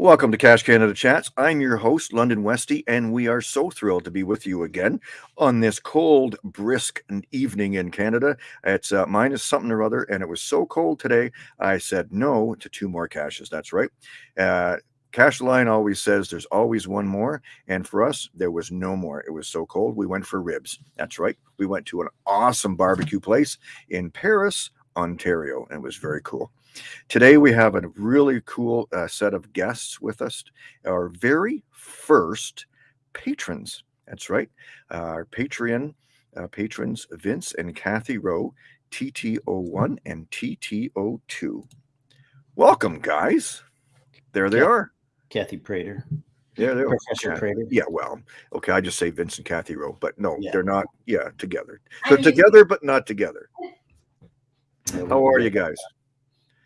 Welcome to Cache Canada Chats. I'm your host, London Westy, and we are so thrilled to be with you again on this cold, brisk evening in Canada. It's uh, minus something or other, and it was so cold today, I said no to two more caches. That's right. Uh, Cash Line always says there's always one more, and for us, there was no more. It was so cold, we went for ribs. That's right. We went to an awesome barbecue place in Paris, Ontario, and it was very cool. Today, we have a really cool uh, set of guests with us, our very first patrons. That's right. Uh, our Patreon uh, patrons, Vince and Kathy Rowe, TTO1 and TTO2. Welcome, guys. There they Kathy, are. Kathy Prater. There they are. Professor Prater. Yeah, well, okay, I just say Vince and Kathy Rowe, but no, Yeah. they're not. Yeah, together. They're together, but not together. How are you guys?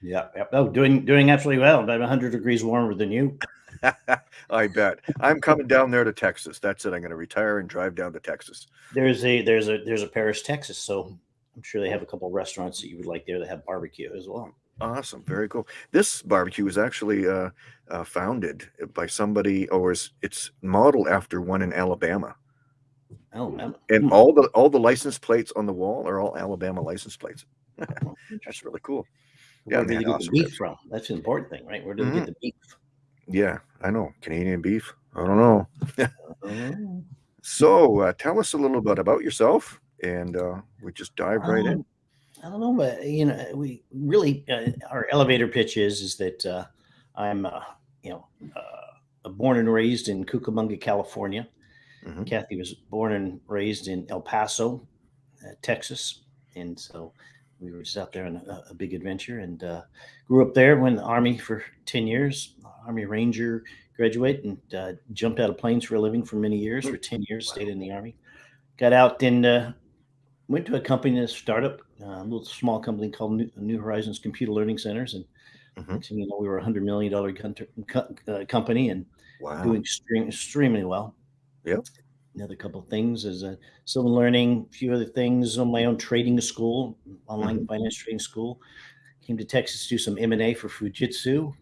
Yeah. Yep. Oh, doing doing absolutely well. About 100 degrees warmer than you. I bet. I'm coming down there to Texas. That's it. I'm going to retire and drive down to Texas. There's a there's a there's a Paris, Texas. So I'm sure they have a couple of restaurants that you would like there that have barbecue as well. Awesome. Very cool. This barbecue was actually uh, uh, founded by somebody, or is it's modeled after one in Alabama. Oh. And Hmm. all the all the license plates on the wall are all Alabama license plates. That's really cool. Where Yeah, do they get awesome the beef ribs. from? That's an important thing, right? Where do they Mhm. get the beef? Yeah, I know. Canadian beef. I don't know. So uh, tell us a little bit about yourself, and uh, we just dive right in. Um, I don't know, but you know, we really uh, our elevator pitch is is that uh, I'm uh, you know uh, born and raised in Cucamonga, California. Mhm. Kathy was born and raised in El Paso, uh, Texas, and so we were just out there on a, a big adventure and uh, grew up there. Went in the army for ten years, Army Ranger graduate, and uh, jumped out of planes for a living for many years. For ten years, stayed in the army. Got out and uh, went to a company, a startup, uh, a little small company called New, New Horizons Computer Learning Centers, and Mhm. you know, we were a hundred million dollar uh, company and Wow. doing extreme, extremely well. Yep. Another couple of things is uh, still learning a few other things on my own trading school, online Mm-hmm. finance trading school. Came to Texas to do some M and A for Fujitsu,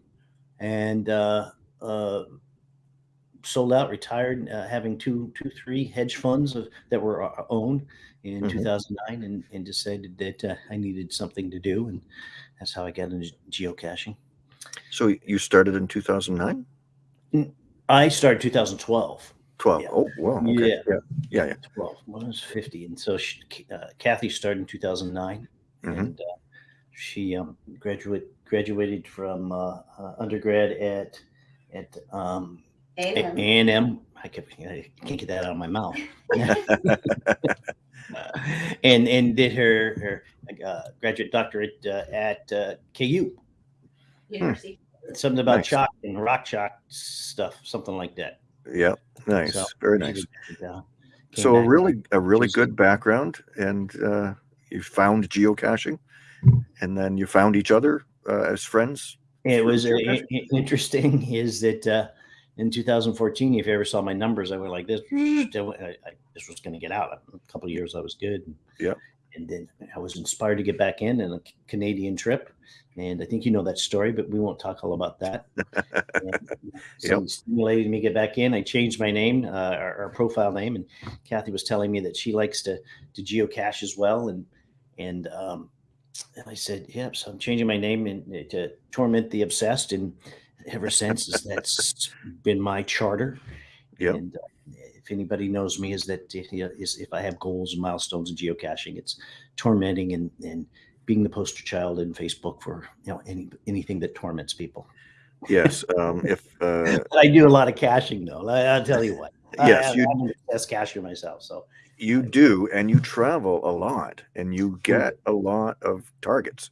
and uh, uh, sold out, retired, uh, having two, two, three hedge funds of, that were uh, owned in Mhm. 2009, and, and decided that uh, I needed something to do, and that's how I got into geocaching. So you started in 2009? I started 2012. 12. Yeah. Oh, wow. Okay. Yeah. Yeah. Yeah. yeah. 12. When I was 50. And so she, uh, Kathy started in 2009. Mhm. And uh, she um, graduate, graduated from uh, uh, undergrad at at um, A A&M. and M. I kept, I can't get that out of my mouth. and and did her her uh, graduate doctorate uh, at uh, KU. University. Something about Nice. chalk and rock chalk stuff, something like that. Yeah. Nice. So Very nice. uh, So a really, a really good background, and uh, you found geocaching, and then you found each other uh, as friends. It was uh, geocaching? i- i- interesting is that uh, in 2014, if you ever saw my numbers, I went like this. I, I, this was going to get out. A couple of years, I was good. Yeah. And then I was inspired to get back in in a Canadian trip. And I think you know that story, but we won't talk all about that. So Yep. it stimulated me to get back in. I changed my name, uh, our, our profile name, and Kathy was telling me that she likes to to geocache as well. And and um, and I said, "Yep." So I'm changing my name and uh, to torment the obsessed, and ever since that's been my charter. Yep. And uh, if anybody knows me, is that you know, is if I have goals and milestones in geocaching, it's tormenting and and being the poster child in Facebook for you know any anything that torments people. Yes. Um, if uh, I do a lot of caching though. I, I'll tell you what. Yes, I, you- I'm the best cacher myself. So you do, and you travel a lot, and you get a lot of targets.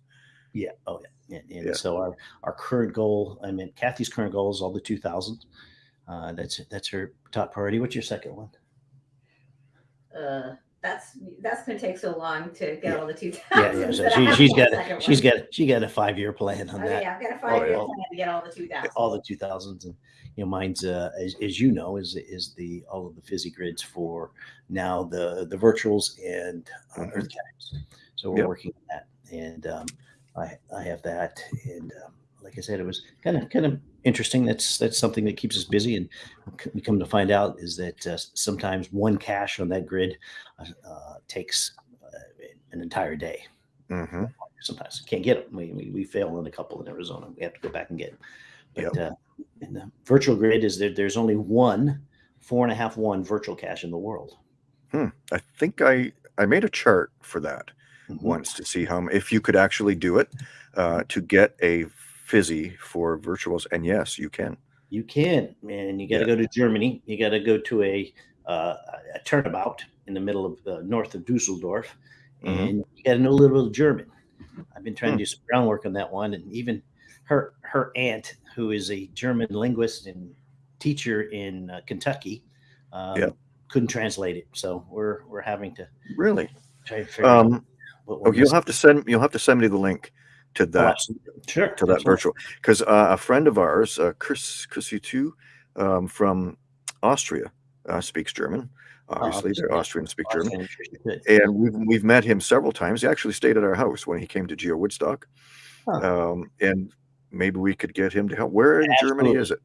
yeah, oh yeah. And, and Yeah. so our our current goal, I mean, Kathy's current goal is all the two thousand. Uh, that's that's her top priority. What's your second one? Uh, that's that's going to take so long to get all the two Yeah, yeah. So that I she, have she's one got second she's one. got she got a five year plan on Oh, that. yeah, I've got a five year yeah. plan to get all the two thousands. all the 2000s and you know mine's uh, as, as you know is is the all of the fizzy grids for now the the virtuals and uh, Mhm. earth caps so we're Yep. working on that and um, i i have that and um, like i said it was kind of kind of interesting. That's that's something that keeps us busy, and we come to find out is that uh, sometimes one cache on that grid uh, uh, takes uh, an entire day. hmm Sometimes can't get them. We, we we fail in a couple in Arizona. We have to go back and get them. But uh, in the virtual grid, is there? There's only one four and a half one virtual cache in the world. I think I I made a chart for that Mhm. once to see how if you could actually do it uh, to get a fizzy for virtuals, and yes, you can. You can, and you got to Yeah. go to Germany. You got to go to a uh, a turnabout in the middle of uh, north of Dusseldorf, Mhm. and you got to know a little bit of German. I've been trying Hmm. to do some groundwork on that one, and even her her aunt, who is a German linguist and teacher in uh, Kentucky, um, Yeah. couldn't translate it. So we're we're having to Really? try to figure out Um, what we're oh, you'll missing. have to send you'll have to send me the link to Oh, that absolutely. sure to that absolutely. virtual because uh, a friend of ours, uh, Chris Chrissy too, um, from Austria, uh, speaks German. Obviously, they're. Austrian, speak German, Awesome, Nutrition, good. and we've we've met him several times. He actually stayed at our house when he came to Geo Woodstock, Huh. um, and maybe we could get him to help. Where in Germany is it?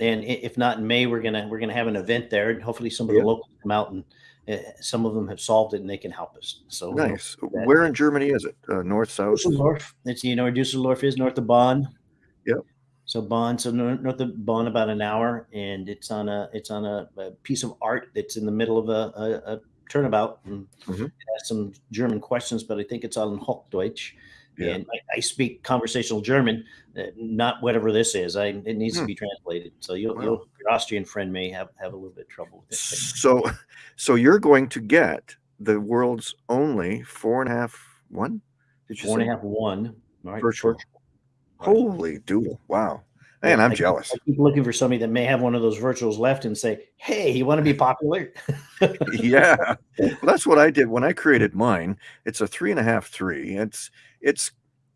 and if not in May, we're gonna we're gonna have an event there, and hopefully some of Yeah. the locals come out and some of them have solved it and they can help us. So we'll- Nice. Where in Germany is it? Uh, north, south? Dusseldorf. It's you know where Dusseldorf is north of Bonn. Yep. So Bonn, so north of Bonn, about an hour, and it's on a it's on a, a piece of art that's in the middle of a, a, a turnabout. And Mhm. it has some German questions, but I think it's all in Hochdeutsch. Yeah. And I, I speak conversational German, uh, not whatever this is. I it needs Hmm. to be translated. So you'll, Wow. you'll your Austrian friend may have have a little bit of trouble with it. So, so you're going to get the world's only four and a half one? Did you Four and say? a half one. Right, Virtual. Holy doodle! Wow, man, I'm I jealous. I keep looking for somebody that may have one of those virtuals left and say, "Hey, you want to be popular?" yeah, well, that's what I did when I created mine. It's a three and a half three. It's it's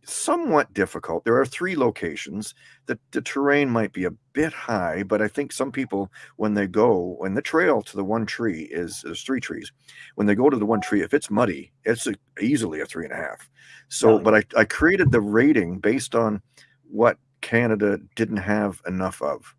somewhat difficult. There are three locations. The the terrain might be a bit high, but I think some people when they go when the trail to the one tree is there's three trees. When they go to the one tree, if it's muddy, it's a, easily a three and a half. So, Oh, but I I created the rating based on what Canada didn't have enough of.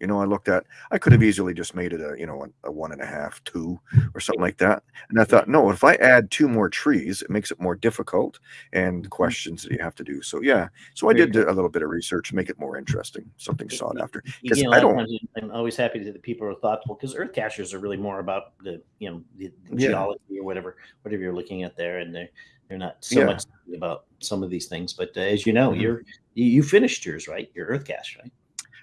You know, I looked at, I could have mm. easily just made it a, you know, a, a one and a half, two, or something like that. And I thought, no, if I add two more trees, it makes it more difficult and mm-hmm. questions that you have to do. So, yeah. So I did a little bit of research to make it more interesting, something sought after. You 'Cause get a I don't- I'm always happy that the people are thoughtful because earth cachers are really more about the you know the, the Yeah. geology or whatever whatever you're looking at there, and they're they're not so Yeah. much about some of these things. But uh, as you know, Mhm. you're you, you finished yours, right? Your earth cache, right?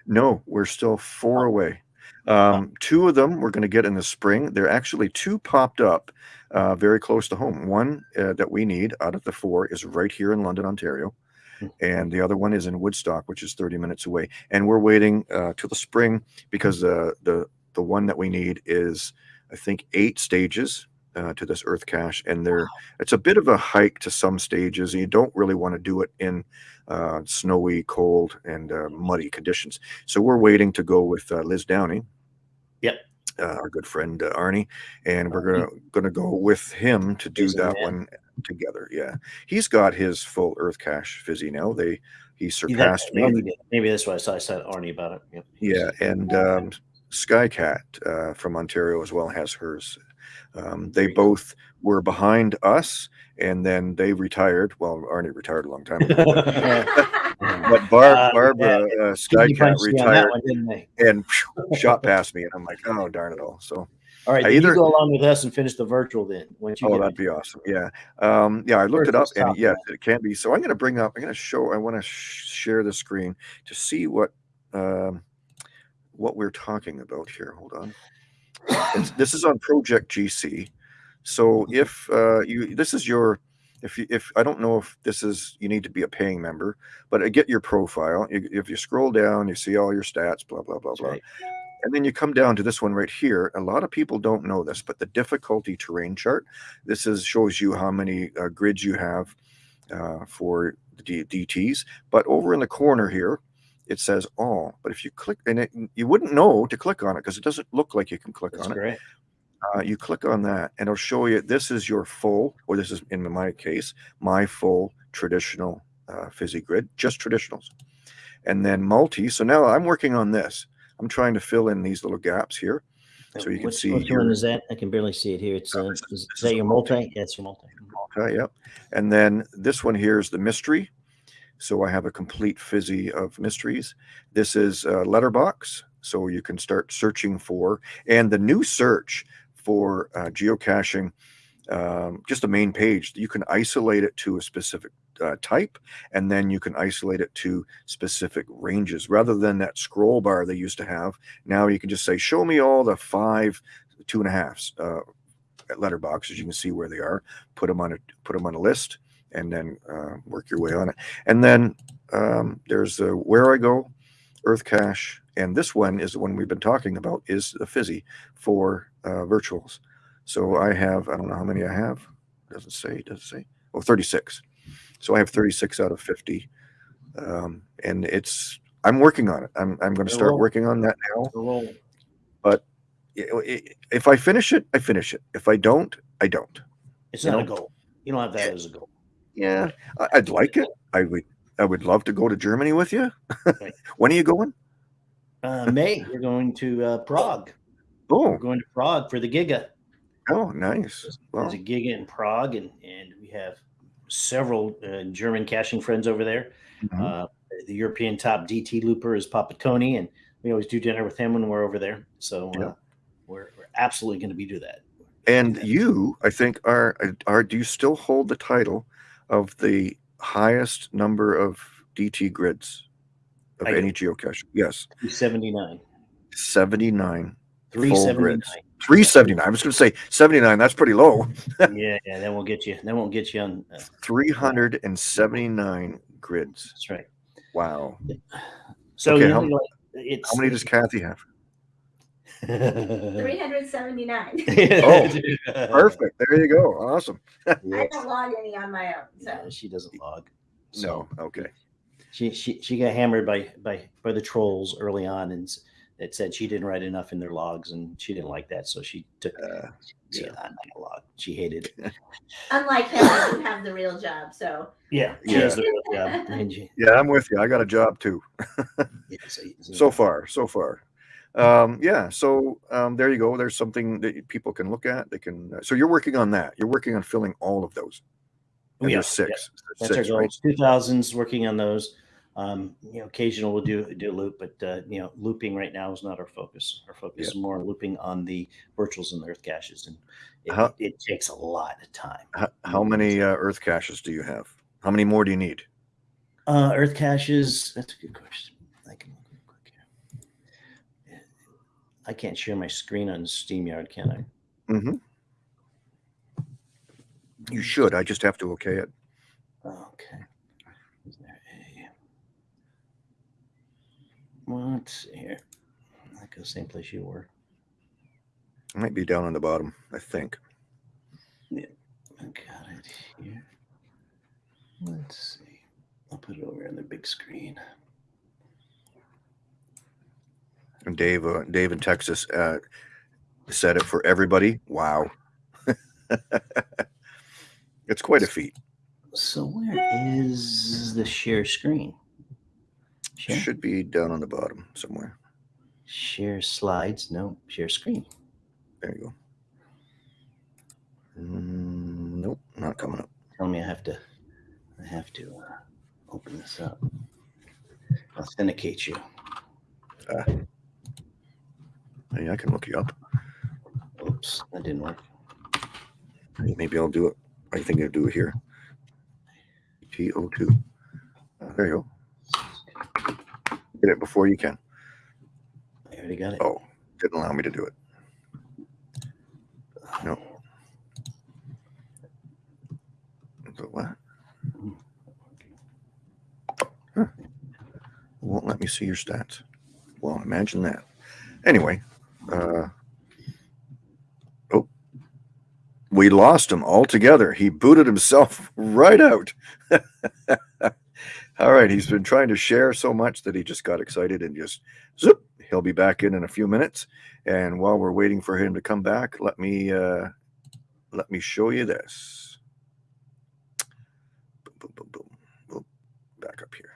No, we're still four away. Um, two of them we're going to get in the spring. There are actually two popped up uh, very close to home. One uh, that we need out of the four is right here in London, Ontario. Hmm. And the other one is in Woodstock, which is 30 minutes away. And we're waiting uh, till the spring because uh, the the one that we need is, I think, eight stages uh, to this Earth cache, and there it's a bit of a hike to some stages. And you don't really want to do it in uh, snowy, cold, and uh, muddy conditions. So we're waiting to go with uh, Liz Downey. Yep. Uh, our good friend uh, Arnie, and we're gonna gonna go with him to do that one together. Yeah, he's got his full Earth cache fizzy now. They he Yeah, that- surpassed me. Arnie. Maybe that's why I said Arnie about it. Yep. Yeah, and um, Skycat uh, from Ontario as well has hers. Um, they both were behind us, and then they retired. Well, Arnie retired a long time ago, but, but Barb, Uh, Barbara uh, Skycat punched me on that retired one, and shot past me, and I'm like, oh darn it all. So, All right, either- you go along with us and finish the virtual then. Oh, that'd be awesome. Yeah, um, yeah. I looked it up, and yes, it can be. So I'm going to bring up. I'm going to show. I want to sh- share the screen to see what um, what we're talking about here. Hold on. This is on Project GC. So if uh, you, this is your, if you, if I don't know if this is, you need to be a paying member, but I get your profile. You- If you scroll down, you see all your stats, blah blah blah That's blah, right. and then you come down to this one right here. A lot of people don't know this, but the difficulty terrain chart. This is shows you how many uh, grids you have uh, for the D- DTs. But over in the corner here, it says all. But if you click, and it, you wouldn't know to click on it because it doesn't look like you can click That's on it. great. Uh, you click on that, and it'll show you this is your full, or this is in my case, my full traditional uh, fizzy grid, just traditionals. and then multi. So now I'm working on this. I'm trying to fill in these little gaps here. So you can Which- see Which here- one is that? I can barely see it here. It's, uh, is is that your multi. multi? That's your multi. Okay, yep. And then this one here is the mystery. So I have a complete fizzy of mysteries. This is a letterbox. So you can start searching for, and the new search for uh, geocaching, um, just the main page, you can isolate it to a specific uh, type, and then you can isolate it to specific ranges rather than that scroll bar they used to have. Now you can just say, show me all the five, two and a halfs uh, letterboxes. You can see where they are put them on a put them on a list and then uh, work your way on it. And then um, there's the Wherigo, Earth Cache, and this one is the one we've been talking about is the fizzy for uh, virtuals. So I have I don't know how many I have. Doesn't say. Does it say? Oh, 36. So I have 36 out of 50, um, and it's I'm working on it. I'm I'm going to start working on that now. But roll. I- I- If I finish it, I finish it. If I don't, I don't. It's You not a goal. You don't have that as a goal. Yeah, I- I'd like it. I would. I would love to go to Germany with you. When are you going? Uh, May, we're going to uh, Prague. Oh, We're going to Prague for the Giga. oh, nice. There's Well, a Giga in Prague, and, and we have several uh, German caching friends over there. mhm. Uh, the European top DT looper is Papa Tony, and we always do dinner with him when we're over there. So uh, Yeah. we're, we're absolutely going to be do that. and you, I think, are are. Do you still hold the title of the highest number of DT grids of I any geocache? Yes, 379. seventy nine. 379. 379. I was going to say 79. That's pretty low. yeah, yeah, that won't get you. That won't get you on. Uh, 379 grids. that's right. Wow. So Okay, you how- it's How many does Kathy have? 379. Oh, Perfect. There you go. Awesome. I don't log any on my own. So No, she doesn't log. No. Okay. She she she got hammered by by by the trolls early on, and s- it said she didn't write enough in their logs, and she didn't like that, so she took. Uh, she, yeah. I'm not log. She hated it. unlike him, I do have the real job. So Yeah, she Yeah. has the real job. And she- Yeah, I'm with you. I got a job too. yeah, so, So far, so far. Um, yeah. So um, there you go. There's something that people can look at. They can. uh, so you're working on that. You're working on filling all of those. And are, there's six. That's six, our right? Two thousands working on those. Um, you know, occasional we'll do do a loop, but uh, you know, looping right now is not our focus. Our focus is more looping on the virtuals and the earth caches, and it, How- it takes a lot of time. How, how many uh, Earth caches do you have? How many more do you need? Uh, earth caches. That's a good question. I can look real quick here. I can't share my screen on StreamYard, can I? Mm-hmm. You should. I just have to okay it. Okay. Is there a what's here? I go same place you were. It might be down on the bottom. I think. Yeah. I got it here. Let's see. I'll put it over on the big screen. And Dave, uh, Dave in Texas, uh, said it for everybody. Wow. it's quite a feat. So where is the share screen? Share, Should be down on the bottom somewhere. share slides. No, share screen. There you go. Mm, nope, not coming up. Tell me I have to. I have to uh, open this up. Authenticate you. Hey, I can look you up. Oops, that didn't work. Maybe I'll do it. I think I'll do it here. TO2. Uh, there you go. Get it before you can. I already got it. Oh, didn't allow me to do it. no. So what? Huh. Won't let me see your stats. Well, imagine that. Anyway, uh, oh, we lost him altogether. He booted himself right out. All right, he's been trying to share so much that he just got excited and just zip. He'll be back in in a few minutes. And while we're waiting for him to come back, let me uh, let me show you this. Boom, boom, boom, boom. Back up here.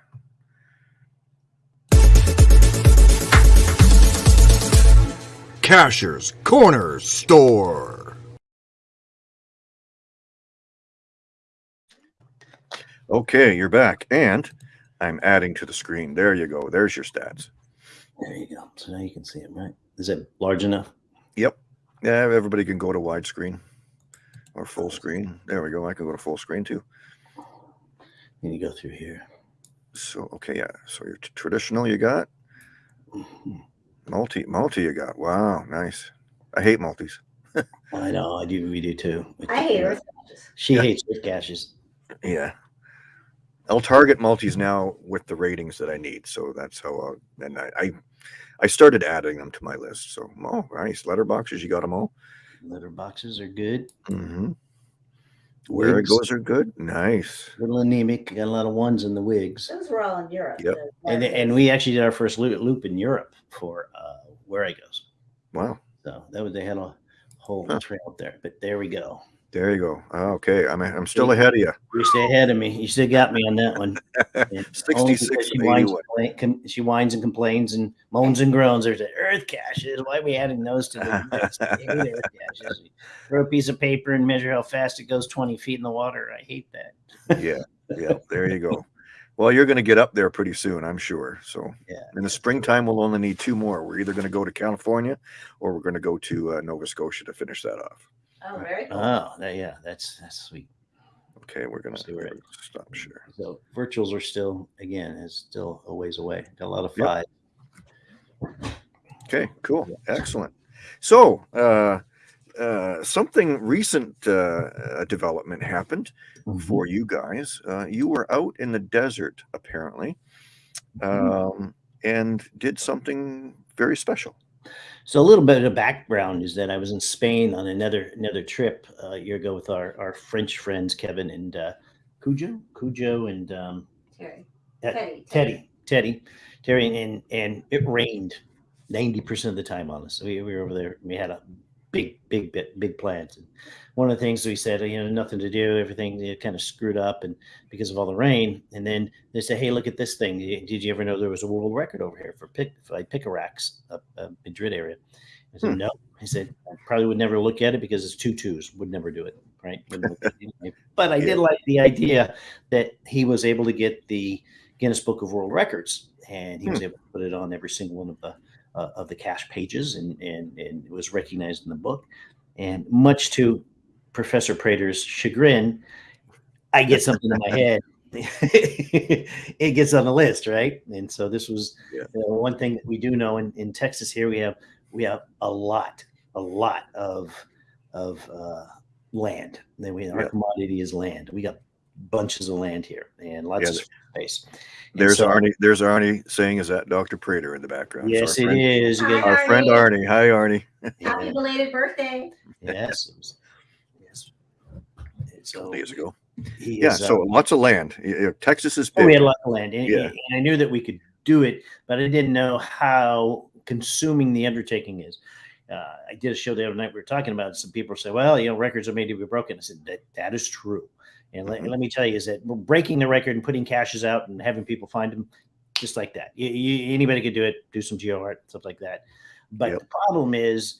Cacher's Corner Store. Okay, you're back, and I'm adding to the screen. There you go. There's your stats. There you go. So now you can see it, right? Is it large enough? Yep. Yeah, everybody can go to widescreen or full screen. There we go. I can go to full screen too. Then you go through here. So okay, yeah. So your traditional you got, Mhm. Multi multi you got. Wow, nice. I hate multis. I know. I do. We do too. I hate earth caches. She Yeah. hates earth caches. Yeah. I'll target multis now with the ratings that I need. So that's how I'll, and I, I I started adding them to my list. So oh nice. Letterboxes, you got them all. Litter boxes are good. Mm-hmm. Where it Wigs, goes are good. Nice. A little anemic. Got a lot of ones in the wigs. Those were all in Europe. Yep. the And, and we actually did our first loop, loop in Europe for uh, Wherigos. Wow. So that was they had a whole Huh. trail up there. But there we go. There you go. Okay. I'm I'm still ahead of you. You stay ahead of me. You still got me on that one. 66 She whines, complain- com- she whines and complains and moans and groans. There's an earth caches. Why are we adding those to the list? I hate earth caches. Throw a piece of paper and measure how fast it goes 20 feet in the water. I hate that. yeah. Yeah. There you go. Well, you're going to get up there pretty soon, I'm sure. So Yeah. in the springtime, we'll only need two more. We're either going to go to California or we're going to go to uh, Nova Scotia to finish that off. Oh, very cool. Oh, that, yeah, that's that's sweet. Okay, we're gonna See where it- stop share. So virtuals are still again is still a ways away. Got a lot of Yep. Okay, cool, excellent. So, uh, uh, something recent uh, uh, development happened Mm-hmm. for you guys. Uh, you were out in the desert apparently, Mm-hmm. um, and did something very special. So a little bit of background is that I was in Spain on another another trip uh, a year ago with our, our French friends Kevin and uh, Cujo, Cujo and um, Terry. uh, Teddy. Teddy, Teddy, Terry, and and it rained ninety percent of the time on us. We, we were over there. We had a big, big, bit, big plans. And one of the things we said, you know, nothing to do. Everything you know, kind of screwed up, and because of all the rain. And then they said, "Hey, look at this thing. Did you ever know there was a world record over here for pick for like Picarax, up uh, Madrid area?" I said, Hmm. "No." He said, "I probably would never look at it because it's two twos. Would never do it, right?" Wouldn't look at it anyway. but I Yeah. did like the idea that he was able to get the Guinness Book of World Records, and he was able to put it on every single one of the uh, of the cache pages, and, and and it was recognized in the book. And much to Professor Prater's chagrin, I get something in my head. it gets on the list, right? And so this was Yeah. you know, one thing that we do know in, in Texas. Here we have we have a lot, a lot of of uh, land. Then we our Yeah. commodity is land. We got bunches of land here and lots Yeah, of space. And There's so- Arnie. There's Arnie saying, "Is that Dr. Prater in the background?" Yes, our it friend, is. Hi, get- Our friend Arnie. Hi, Arnie. Happy belated birthday. yes, it was- yes. So Days ago. he Yeah. is, uh, So lots of land. Y- y- Texas is big. we had a lot of land, and, Yeah. and I knew that we could do it, but I didn't know how consuming the undertaking is. Uh, I did a show the other night. We were talking about it. Some people say, "Well, you know, records are made to be broken." I said that that is true, and let, Mhm. let me tell you, is that we're breaking the record and putting caches out and having people find them, just like that. You, you, anybody could do it. Do some geo art, stuff like that. But Yep. the problem is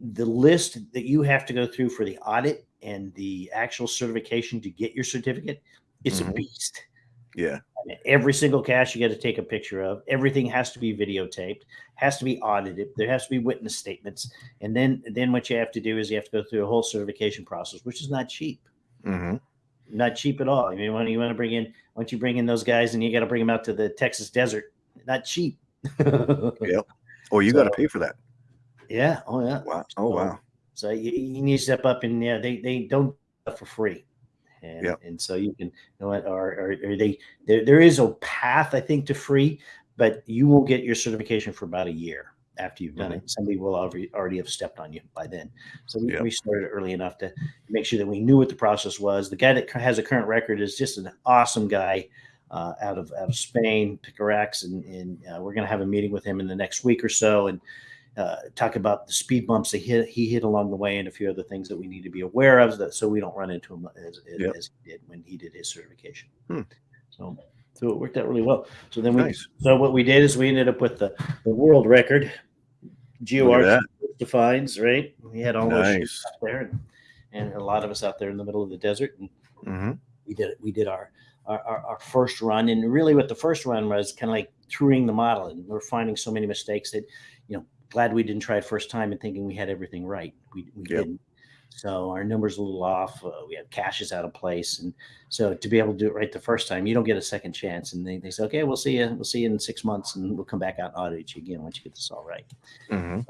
the list that you have to go through for the audit and the actual certification to get your certificate. It's Mhm. a beast. Yeah. I mean, every single cache you got to take a picture of. Everything has to be videotaped, has to be audited. There has to be witness statements, and then then what you have to do is you have to go through a whole certification process, which is not cheap, hmm not cheap at all. I mean, when you want to bring in, once you bring in those guys, and you got to bring them out to the Texas desert, not cheap. Yep. Oh, you got to pay for that. Yeah. Oh yeah. Wow. Oh, wow. So you, you need to step up and yeah, they they don't for free. And, Yep. and so you can you know what or, or they there, there is a path I think to free, but you will get your certification for about a year after you've done it. Somebody will already already have stepped on you by then. So we, Yep. we started early enough to make sure that we knew what the process was. The guy that has a current record is just an awesome guy. Uh, out of out of Spain, Picarax, and, and uh, we're going to have a meeting with him in the next week or so, and uh, talk about the speed bumps that hit, he hit along the way and a few other things that we need to be aware of that so we don't run into him as, as, Yep. as he did when he did his certification. Hmm. So, so it worked out really well. So then we, Nice. so what we did is we ended up with the, the world record Look at GeoArch that. defines, right? We had all those Nice. ships out there, and, and a lot of us out there in the middle of the desert, and hmm we did it. We did our our, our, our first run, and really, what the first run was kind of like touring the model, and we're finding so many mistakes that, you know, glad we didn't try it first time and thinking we had everything right. We we Yep. didn't. So our numbers a little off. Uh, we had caches out of place, and so to be able to do it right the first time, you don't get a second chance. And they, they say, okay, we'll see you. We'll see you in six months, and we'll come back out and audit you again once you get this all right. hmm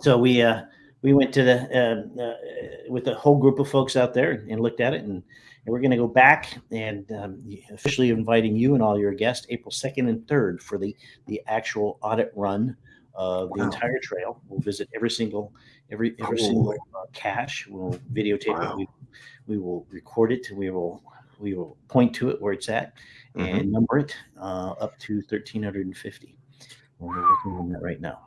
So we uh, we went to the uh, uh, with a whole group of folks out there and looked at it, and, and we're going to go back and um, officially inviting you and all your guests April second and third for the the actual audit run of the Wow. entire trail. We'll visit every single every every Cool. single uh, cache. We'll videotape Wow. it. We, we will record it. We will we will point to it where it's at Mhm. and number it uh, up to thirteen hundred and fifty. We're working on that right now.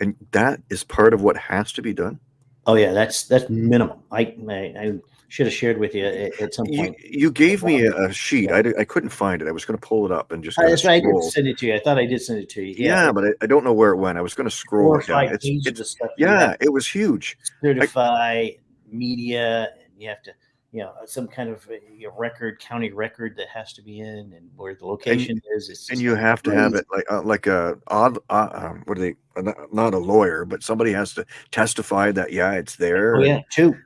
And that is part of what has to be done. Oh yeah, that's that's minimum. I I, I should have shared with you at, at some point. you gave me a, a sheet. I, di- I couldn't find it. I was going to pull it up and just that's right. I did send it to you. I thought I did send it to you. Yeah, Yeah, but I, I don't know where it went. I was going to scroll four or it down. five It's, pages it's of stuff. yeah, it was huge. certify media, and you have to, you know, some kind of uh, record, county record that has to be in, and where the location is. It's And you have to have it like uh, like a odd uh, um, what are they? uh, Not, not a lawyer, but somebody has to testify that yeah, it's there. Oh yeah, two.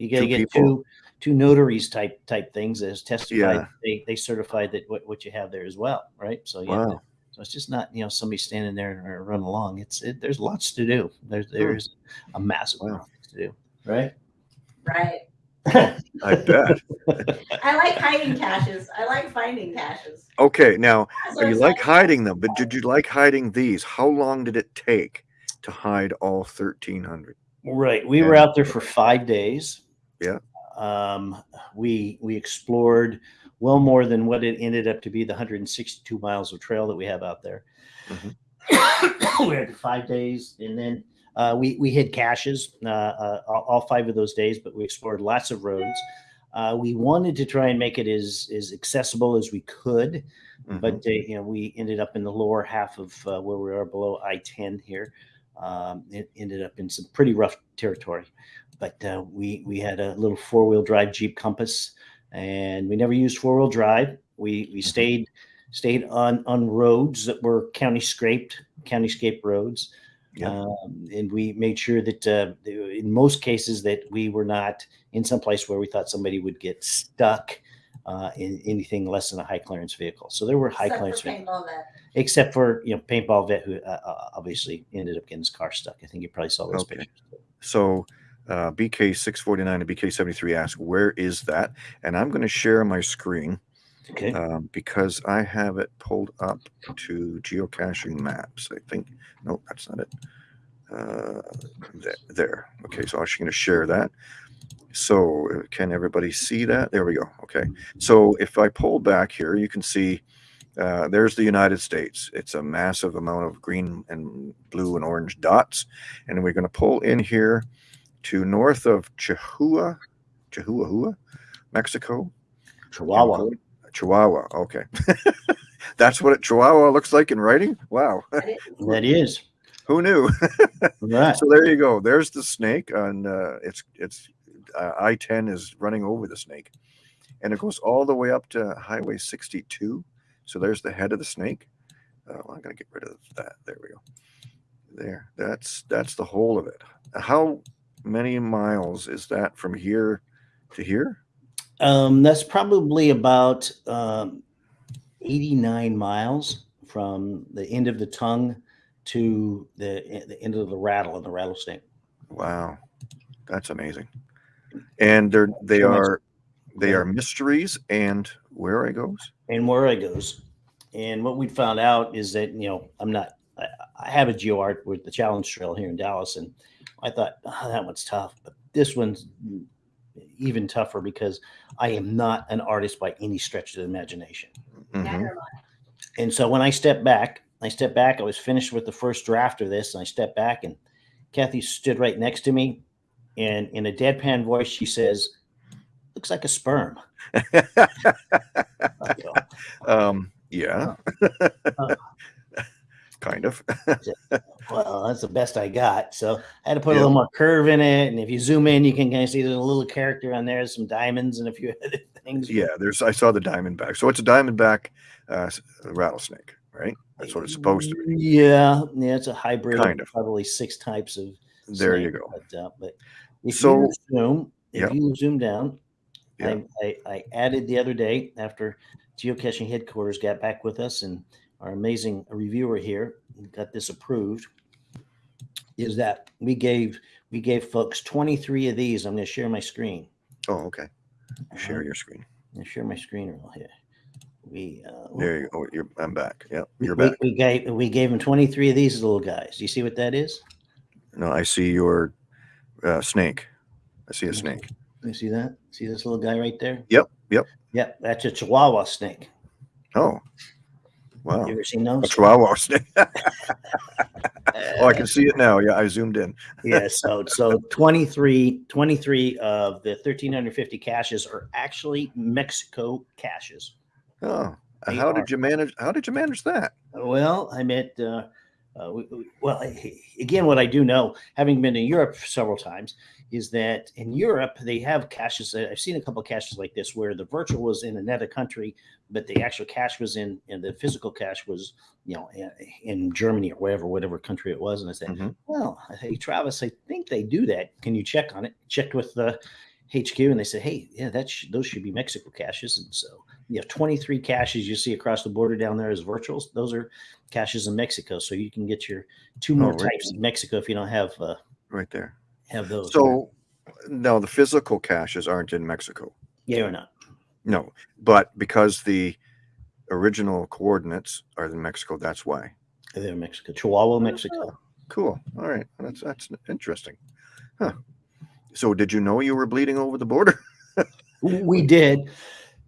You got to get people. two two notaries type type things as testified. Yeah. They they certified that what, what you have there as well, right? So yeah. Wow. so it's just not you know somebody standing there and or run along. It's it, there's lots to do. There's there's a massive Wow. amount of things to do, right? Right. I bet. I like hiding caches. I like finding caches. Okay, now That's what you like hiding them, but did you like hiding these? How long did it take to hide all thirteen hundred? Right. We were out there for five days. Yeah. Um, we we explored well more than what it ended up to be the 162 miles of trail that we have out there. Mhm. we had five days, and then uh, we we hit caches uh, uh, all, five of those days, but we explored lots of roads. Uh, we wanted to try and make it as as accessible as we could, Mhm. but uh, you know we ended up in the lower half of uh, where we are below I-10 here. Um, it ended up in some pretty rough territory, but uh, we we had a little four wheel drive Jeep Compass, and we never used four wheel drive. We we stayed stayed on on roads that were county scraped, county scape roads. Yeah. Um, and we made sure that uh, in most cases that we were not in some place where we thought somebody would get stuck uh, in anything less than a high clearance vehicle. So there were high except clearance, vehicles except for you know paintball vet who uh, uh, obviously ended up getting his car stuck. I think you probably saw those Okay. pictures. So uh, BK six forty nine and BK seventy three ask where is that? And I'm going to share my screen Okay. um, because I have it pulled up to geocaching maps. I think no, that's not it. Uh, th- there. Okay, so I'm actually going to share that. So uh, can everybody see that? There we go. Okay. So if I pull back here, you can see uh, there's the United States. It's a massive amount of green and blue and orange dots. And we're going to pull in here to north of Chihuahua, Chihuahua, Mexico. Chihuahua. Chihuahua. Okay. That's what it, Chihuahua looks like in writing. Wow. That is Who knew? right. so there you go. There's the snake, and uh, it's it's uh, I-10 is running over the snake, and it goes all the way up to Highway 62. So there's the head of the snake. Uh, well, I'm gonna get rid of that. There we go. There. That's that's the whole of it. How many miles is that from here to here? Um, that's probably about um, 89 miles from the end of the tongue to the, the end of the rattle and the rattlesnake. Wow, that's amazing. And they're they are they are mysteries. And Wherigos? and Wherigos. And what we found out is that you know I'm not. I, I have a geo art with the Challenge Trail here in Dallas, and I thought "Ah, that one's tough, but this one's even tougher because I am not an artist by any stretch of the imagination. Mhm. And so when I stepped back, I stepped back. I was finished with the first draft of this, and I stepped back, and Kathy stood right next to me, and in a deadpan voice, she says, "Looks like a sperm." Um, yeah. Kind of. Well, that's the best I got. So I had to put a little more curve in it. And if you zoom in, you can kind of see there's a little character on there, some diamonds and a few other things. yeah, there's. I saw the diamondback. So it's a diamondback uh, rattlesnake, right? That's what it's supposed to be. Yeah, yeah, it's a hybrid. Kind of. Probably six types of. There you go. But, uh, but if So- you zoom, if Yep. you zoom down, Yeah. I, I, I added the other day after geocaching headquarters got back with us and our amazing reviewer here got this approved. Is that we gave we gave folks 23 of these. I'm going to share my screen. Oh, okay. Share Uh-huh. your screen. I'm share my screen real here. We uh, There you go. You're, I'm back. Yeah, we, you're we- back. we gave we gave them 23 of these little guys. Do you see what that is? No, I see your uh, snake. I see a snake. You see that? See this little guy right there? Yep, yep. Yep, that's a Chihuahua snake. Oh, wow. You ever seen those? That's A those? chihuahua snake. oh, I can see it now. Yeah, I zoomed in. yeah, so so 23, 23 of the 1350 caches are actually Mexico caches. Oh, They how are. did you manage? How did you manage that? Well, I met, uh, uh, we- we- well, again, what I do know, having been to Europe several times, is that in Europe they have caches. I've seen a couple of caches like this where the virtual was in another country, but the actual cache was in, and the physical cache was, you know, in, in Germany or wherever, whatever country it was. And I said, Mhm. well, hey, Travis, I think they do that. Can you check on it? Checked with the HQ, and they said, hey, yeah, that sh- those should be Mexico caches. And so you have 23 caches you see across the border down there as virtuals. Those are caches in Mexico, so you can get your two more Oh, really? types in Mexico if you don't have uh, Right there. Have those. So, no, the physical caches aren't in Mexico. yeah or not? No, but because the original coordinates are in Mexico, that's why. They're in Mexico, Chihuahua, Mexico. Cool. All right. That's that's interesting. Huh. So, did you know you were bleeding over the border? We did,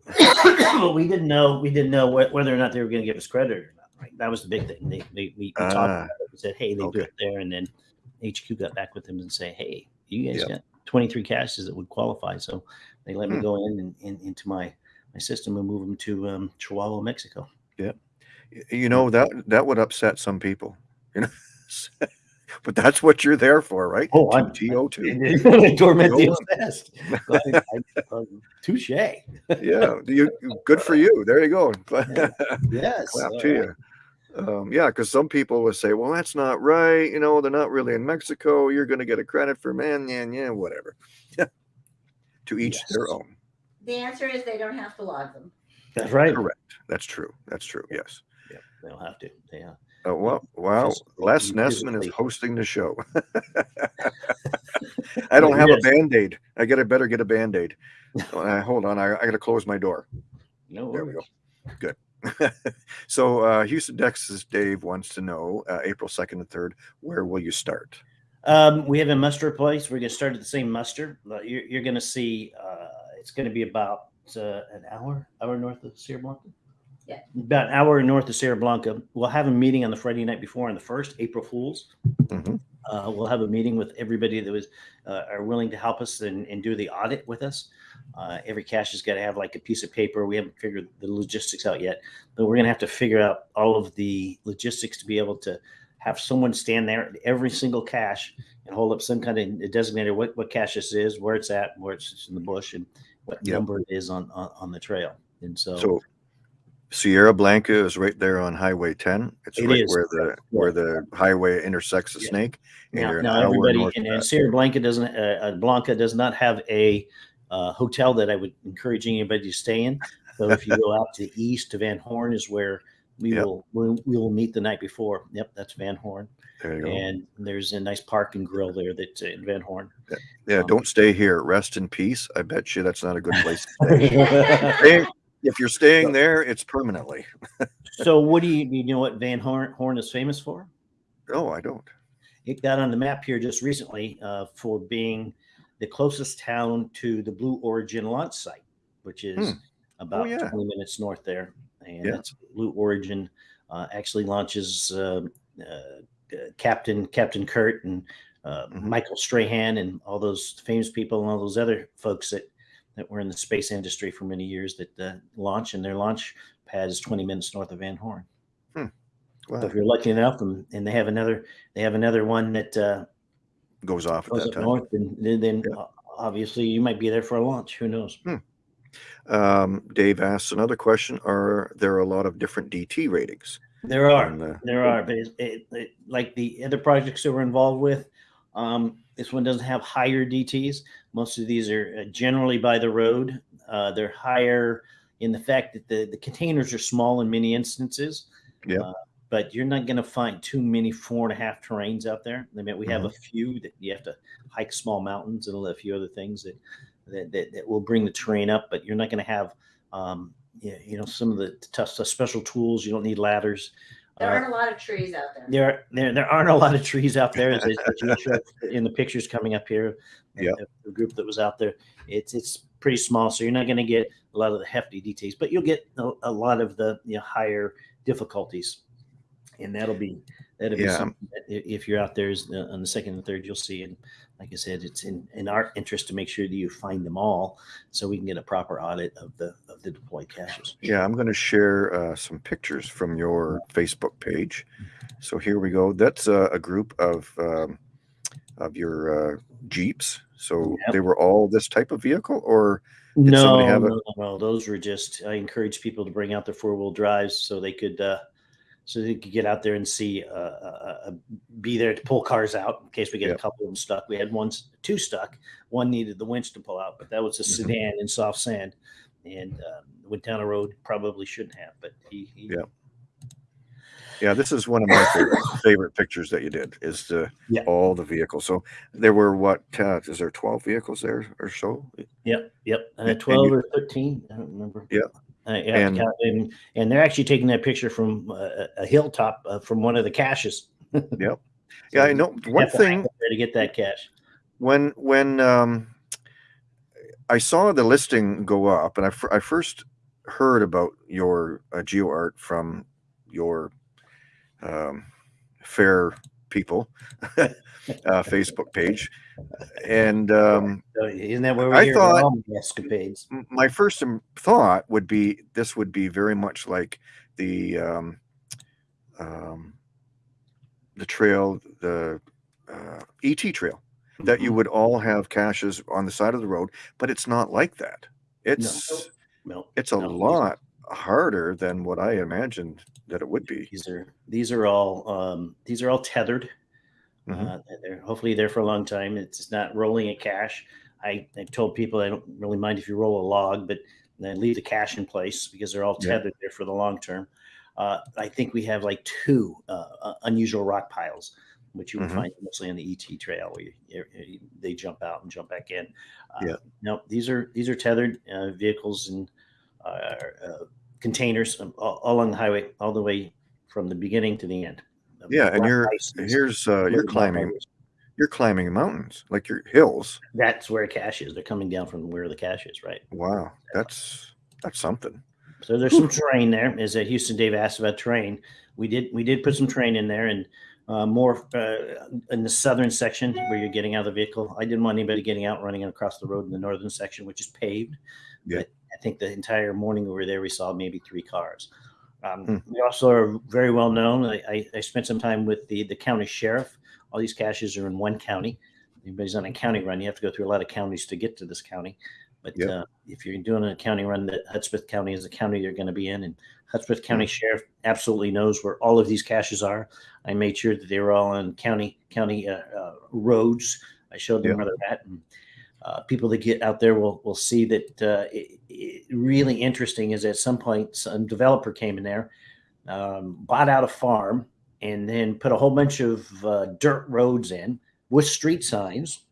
but we didn't know we didn't know wh- whether or not they were going to give us credit or not. Right, that was the big thing. They, they we, we talked Ah, about it. We said, hey, they okay. do it there, and then HQ got back with them and say, hey, you guys Yep. got 23 caches that would qualify, so they let me Hmm. go in and in, into my my system and move them to um, Chihuahua, Mexico. Yeah, you know that that would upset some people. You know, but that's what you're there for, right? Oh, I'm- TO two. Torment the Go on. obsessed. I- I- um, Touche. Yeah, you, good for you. There you go. Yes. clap all to you. Um, yeah, because some people will say, "Well, that's not right." You know, they're not really in Mexico. You're going to get a credit for man, yeah, yeah, whatever. to each their own. The answer is they don't have to log them. That's right. Correct. That's true. That's true. Yes. Yeah, they don't have to. Yeah. uh, Uh, well, wow. Physically- Les Nessman is hosting the show. I don't have a band aid. I got to better get a band aid. uh, hold on. I, I got to close my door. no There we go. Good. so, uh, Houston, Texas, Dave wants to know uh, April 2nd and 3rd, where will you start? Um, we have a muster place. We're going to start at the same muster. You're, you're going to see uh, it's going to be about uh, an hour, hour north of Sierra Blanca. Yeah. About an hour north of Sierra Blanca. We'll have a meeting on the Friday night before on the first, April Fools. Mhm. Uh, we'll have a meeting with everybody that was uh, are willing to help us and, and do the audit with us. Uh, every cache has got to have like a piece of paper. We haven't figured the logistics out yet, but we're going to have to figure out all of the logistics to be able to have someone stand there at every single cache and hold up some kind of designator what, what cache this is, where it's at, where it's in the bush, and what Yep. number it is on, on on the trail. And so, So, Sierra Blanca is right there on Highway 10. It's It right is. where the where the highway intersects the Yeah. snake. And now, now everybody and, and. Sierra Blanca doesn't uh, uh, Blanca does not have a uh, hotel that I would encourage anybody to stay in. So if you go out to the east to Van Horn is where we Yep. will we, we will meet the night before. Yep, that's Van Horn, There you go. and there's a nice park and grill there that's in Van Horn. Yeah, um, don't stay here. Rest in peace. I bet you that's not a good place to stay. Stay- if you're staying there, it's permanently. so what do you do you know what Van Horn, Horn is famous for? No, I don't. It got on the map here just recently uh, for being the closest town to the Blue Origin launch site, which is Hmm. about yeah. 20 minutes north there. And Yeah. that's Blue Origin uh, actually launches uh, uh, Captain Captain Kirk and uh, Mhm. Michael Strahan and all those famous people and all those other folks that that were in the space industry for many years that uh, launch and their launch pad is 20 minutes north of Van Horn. So Wow. if you're lucky enough, and, and they have another, they have another one that uh, Goes off at goes that up time. north, and then, then Yeah. obviously you might be there for a launch. Who knows? Um, Dave asks another question: Are there a lot of different DT ratings? There are. There are, but it, it, it, like the other projects that we're involved with, um, this one doesn't have higher DTs. Most of these are uh, generally by the road. Uh, they're higher in the fact that the, the containers are small in many instances. Yeah. Uh, but you're not going to find too many four and a half terrains out there. I mean, we have a Mm-hmm. few that you have to hike small mountains and a few other things that that, that, that will bring the terrain up, but you're not going to have, um, you know, some of the tough the special tools. You don't need ladders. There Uh, aren't a lot of trees out there. there, there, there aren't a lot of trees out there, as, as you showed in the pictures coming up here. Yeah. the group that was out there, it's it's pretty small, so you're not going to get a lot of the hefty details, but you'll get a, a lot of the you know, higher difficulties, and that'll be that'll be Yeah. something that if you're out there is uh, on the second and third, you'll see. And like I said, it's in in our interest to make sure that you find them all, so we can get a proper audit of the of the deployed caches. Yeah, I'm going to share uh, some pictures from your Facebook page. So here we go. That's uh, a group of um, of your uh, Jeeps. So Yep. they were all this type of vehicle, or Did No, somebody have no, a- no, no. Those were just. I encourage people to bring out their four wheel drives so they could, uh, so they could get out there and see, uh, uh, uh, be there to pull cars out in case we get Yep. a couple of them stuck. We had one, two stuck. One needed the winch to pull out, but that was a Mhm. sedan in soft sand, and um, went down a road probably shouldn't have. But he, he Yep. yeah, this is one of my favorite, favorite pictures that you did. Is the Yeah. all the vehicles. So there were what? Uh, is there 12 vehicles there or so? Yep, yep. Uh, and Twelve you- or thirteen, I don't remember. Yeah. Uh, And- and, and and they're actually taking that picture from uh, a hilltop uh, from one of the caches. Yep. So Yeah, I know. One thing to get that cache. when when um, I saw the listing go up, and I, I first heard about your uh, geo art from your um, fair people uh, Facebook page, and um, isn't that where we I hear thought- escapades? my first thought would be this would be very much like the um, um, the trail, the uh, ET trail. that you would all have caches on the side of the road, but it's not like that. It's No, it's a no, lot harder than what I imagined that it would be. These are these are all um, these are all tethered. Mhm. Uh, they're hopefully there for a long time. It's not rolling a cache. I, I've told people I don't really mind if you roll a log, but then leave the cache in place because they're all Yeah. tethered there for the long term. Uh, I think we have like two uh, unusual rock piles, which you would Mhm. find mostly on the ET trail where you, you- you- they jump out and jump back in. Uh, Yeah. No, these are these are tethered uh, vehicles and uh, uh, containers um, all, all along the highway, all the way from the beginning to the end. Yeah, and you're here's uh, you're climbing boulders. you're climbing mountains like your hills. That's where cache is. They're coming down from where the cache is, right? Wow, that's that's something. So there's some terrain there. As uh, Houston Dave asked about terrain, we did we did put some terrain in there, and uh, more uh, in the southern section where you're getting out of the vehicle. I didn't want anybody getting out running across the road in the northern section, which is paved. Yeah. But I think the entire morning we were there, we saw maybe three cars. Um, Hmm. We also are very well known. I, I, I spent some time with the the county sheriff. All these caches are in one county. Anybody's on a county run, you have to go through a lot of counties to get to this county. But Yep. uh, if you're doing a county run, that Hudspeth County is the county you're going to be in, and Hudspeth County Sheriff absolutely knows where all of these caches are. I made sure that they were all on county county uh, uh, roads. I showed them Yeah. where they're at, and uh, people that get out there will will see that. Uh, it, it, really interesting is at some point some developer came in there, um, bought out a farm, and then put a whole bunch of uh, dirt roads in with street signs.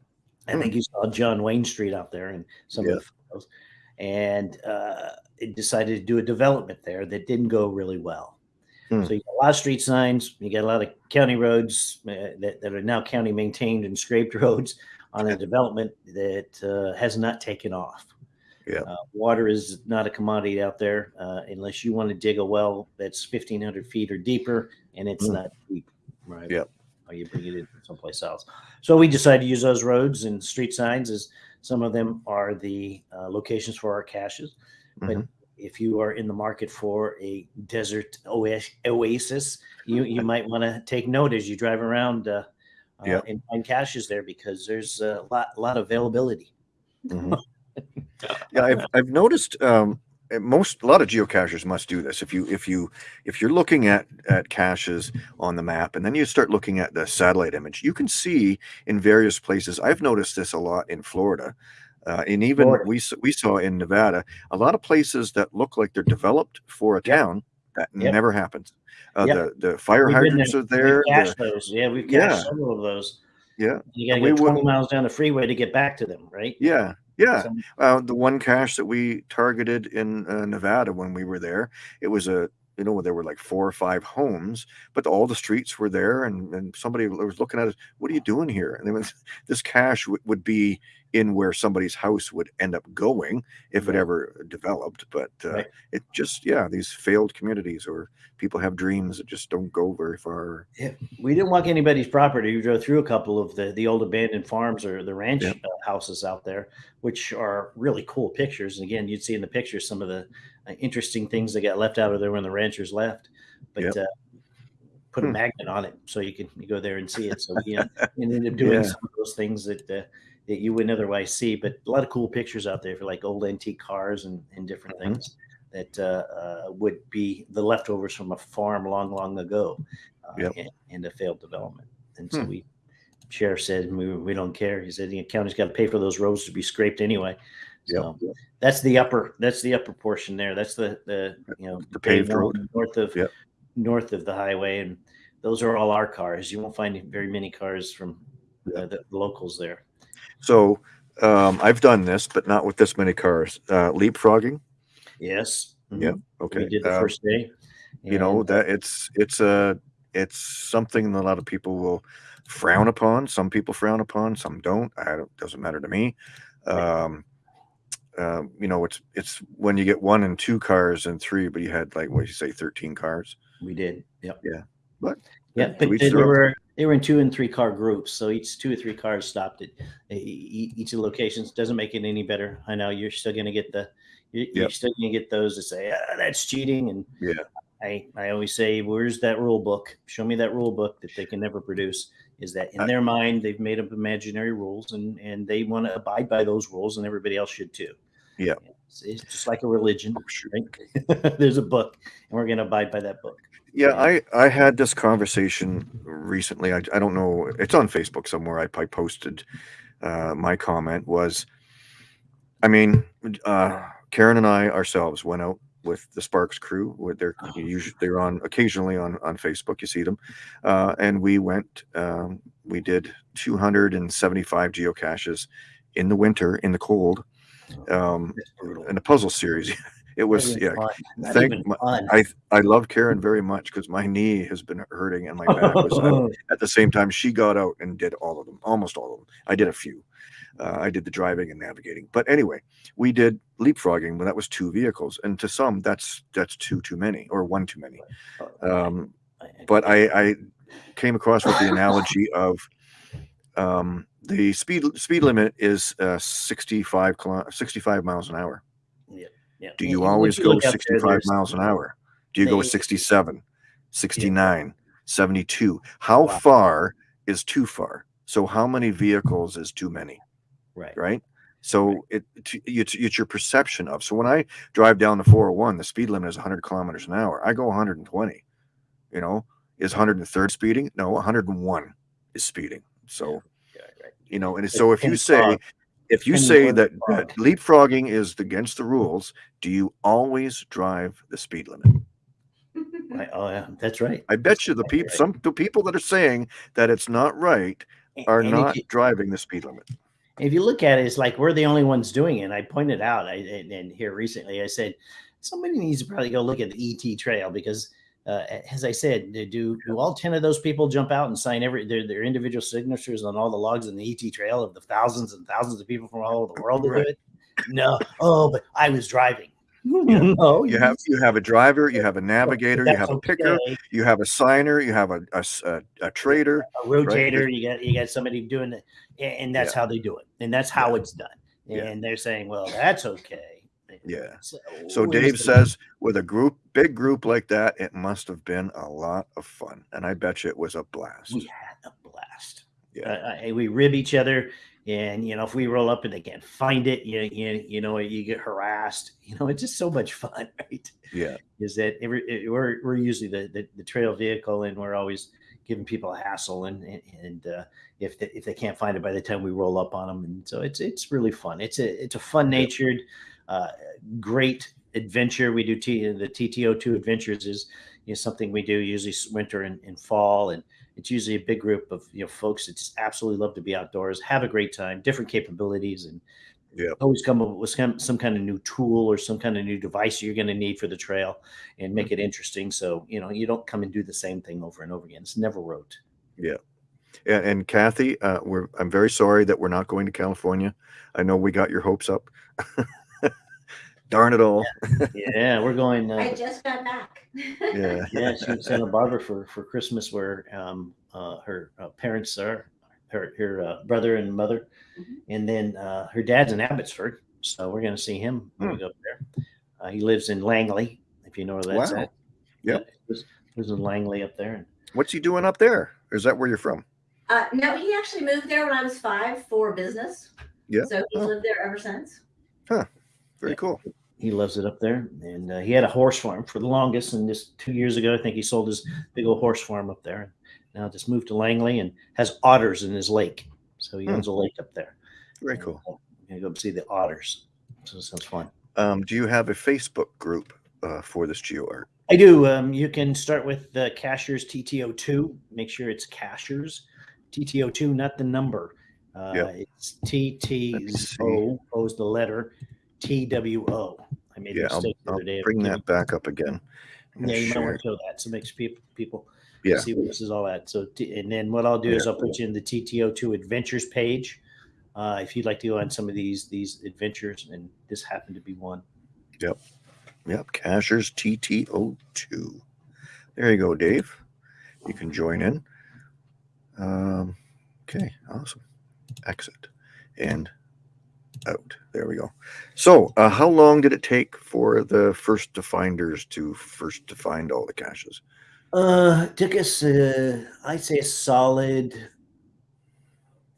I think you saw John Wayne Street out there and some Yeah. of the photos, and uh, it decided to do a development there that didn't go really well. Hmm. So you got a lot of street signs, you got a lot of county roads uh, that, that are now county maintained and scraped roads on a development that uh, has not taken off. Yeah. Uh, water is not a commodity out there uh, unless you want to dig a well that's 1,500 feet or deeper, and it's Hmm. not deep, right? Yep. Or you bring it in from someplace else. So we decided to use those roads and street signs as some of them are the uh, locations for our caches. But Mhm. if you are in the market for a desert oasis, you you might want to take note as you drive around uh, uh, Yeah. and find caches there because there's a lot lot of availability. Mhm. yeah, I've I've noticed um, most a lot of geocachers must do this. If you if you if you're looking at at caches on the map and then you start looking at the satellite image, you can see in various places. I've noticed this a lot in Florida. Uh, and even Florida. we we saw in Nevada a lot of places that look like they're developed for a town that Yep. never happens. Uh, Yep. The the fire We've hydrants there. are there. We've the- those. Yeah, we've Yeah. several of those. Yeah. You got to go 20 miles down the freeway to get back to them, right? yeah, yeah. Uh, the one cache that we targeted in uh, Nevada when we were there, it was a you know there were like four or five homes, but all the streets were there, and and somebody was looking at us. What are you doing here? And they went, this cache w- would be in where somebody's house would end up going if it ever developed. But uh, Right. it just yeah, these failed communities or people have dreams that just don't go very far. Yeah. We didn't walk anybody's property. We drove through a couple of the, the old abandoned farms or the ranch Yep. uh, houses out there, which are really cool pictures. And again, you'd see in the pictures some of the uh, interesting things that got left out of there when the ranchers left. But Yep. uh, put a Hmm. magnet on it so you can you go there and see it. So yeah, and ended up doing Yeah. some of those things that uh, that you wouldn't otherwise see. But a lot of cool pictures out there for like old antique cars and, and different Mhm. things that uh, uh, would be the leftovers from a farm long, long ago uh, Yep. and, and a failed development. And so Hmm. we, sheriff said, we, we don't care. He said the county's got to pay for those roads to be scraped anyway. Yep. So that's the upper, that's the upper portion there. That's the, the, you know, The paved road. north of, Yep. north of the highway. And those are all our cars. You won't find very many cars from uh, the locals there. So um, I've done this, but not with this many cars. Uh, leapfrogging. Yes. Yep. Mhm. Okay. We did the uh, first day. you know that it's it's a it's something that a lot of people will frown upon some people frown upon some don't i don't doesn't matter to me um uh, you know it's it's when you get one and two cars and three but you had like what you say 13 cars We did. Yep. Yeah. But, yeah, but to each they, they their own. were they were in two and three car groups, so each two or three cars stopped at each of the locations. Doesn't make it any better. I know you're still going to get the you're, you're still going to get those that say ah, that's cheating, and Yeah. I I always say, where's that rule book? Show me that rule book that they can never produce. Is that in I- their mind they've made up imaginary rules and and they want to abide by those rules, and everybody else should too. Yeah. It's, it's just like a religion. Oh. Right? There's a book, and we're going to abide by that book. Yeah i i had this conversation recently. I, I don't know it's on facebook somewhere. I, I posted uh my comment was i mean uh karen and i ourselves went out with the sparks crew. With their Oh. usually they're on occasionally on on facebook you see them. Uh and we went um we did 275 geocaches in the winter in the cold um in a puzzle series it was yeah fun. Thank my- I I love Karen very much because my knee has been hurting and my back was out. At the same time, she got out and did all of them, almost all of them. I did a few. Uh, I did the driving and navigating, but anyway, we did leapfrogging, when that was two vehicles, and to some, that's that's two too many or one too many. Um, but I, I came across with the analogy of um, the speed speed limit is uh, 65 65 miles an hour. Yeah. Do you and always you go look out there, 65 miles an hour? Do you go They- 67, 69, 72? How Wow. far is too far? So how many vehicles is too many, Right. right? So it, it it's, it's your perception of. So when I drive down the 401, the speed limit is 100 kilometers an hour. I go 120. You know, is 103rd speeding? No, 101 is speeding. So Yeah, right. you know, and so if you say if you say that, that leapfrogging is against the rules, do you always drive the speed limit? Right. Oh, yeah. That's right. I bet you the people, right. some the people that are saying that it's not right are and not you- driving the speed limit. if you look at it, it's like we're the only ones doing it. And I pointed out, I and, and here recently, I said somebody needs to probably go look at the ET trail because, uh, as I said, do do all ten of those people jump out and sign every their, their individual signatures on all the logs in the ET trail of the thousands and thousands of people from all over the world Right. do it? No. Oh, but I was driving. no, You have you have a driver, you have a navigator, you have a picker, okay. you have a signer, you have a a trader. a rotator. You got you got somebody doing it, and that's how they do it, and that's how it's done. Yeah. And they're saying, well, that's okay. Yeah. So, So Dave says with a group, big group like that, it must have been a lot of fun, and I bet you it was a blast. we had a blast. Yeah. Uh, uh, we rib each other, and you know, if we roll up and they can't find it, you you, you know, you get harassed. You know, it's just so much fun, right? Yeah, Is that every it- we're we're usually the, the the trail vehicle, and we're always giving people a hassle, and and, and uh, if they, if they can't find it by the time we roll up on them, and so it's it's really fun. It's a it's a fun natured, uh, great adventure. We do T, the TTO two adventures is you know something we do usually winter and, and fall, and it's usually a big group of you know folks that just absolutely love to be outdoors, have a great time, different capabilities, and Yep. always come up with some, some kind of new tool or some kind of new device you're going to need for the trail, and make it interesting. So you know you don't come and do the same thing over and over again. It's never rote. and, and Kathy, uh, we're I'm very sorry that we're not going to California. I know we got your hopes up. Darn it all! Yeah, we're going. I Uh, just got back. Yeah, yeah, she was Santa Barbara for for Christmas, where um, uh, her uh, parents are, her her uh, brother and mother, Mhm. and then uh, her dad's in Abbotsford, so we're going to see him when we go up there. Uh, he lives in Langley, if you know where that's Wow. at. Yep. Yeah, he lives, lives in Langley up there, what's he doing up there? Is that where you're from? Uh, no, he actually moved there when I was five for business. Yeah. So he's Oh. lived there ever since. Huh. Very Yeah. cool. He loves it up there. And uh, he had a horse farm for the longest, and just two years ago, I think he sold his big old horse farm up there. And now just moved to Langley and has otters in his lake, so he Hmm. owns a lake up there. Very cool. uh, We're gonna go see the otters. So it sounds fun. Um, do you have a Facebook group uh, for this geo art? I do. Um, you can start with the Cachers TTO2. Make sure it's Cachers TTO2, not the number. Uh, Yep. It's TTO. O is the letter TWO. I made Yeah, a I'll, mistake the I'll other day. of bring that back up again. Yeah, you might want to show that. So makes people people Yeah. see what this is all at. So and then what I'll do is I'll put you in the TTO2 adventures page. Uh, if you'd like to go on some of these these adventures, and this happened to be one. Yep. Yep, Cachers TTO2. There you go, Dave. You can join in. Um, okay, awesome. Exit and out. There we go. So, uh, how long did it take for the first to finders to first to find all the caches? Uh, it took us, uh, I'd say, a solid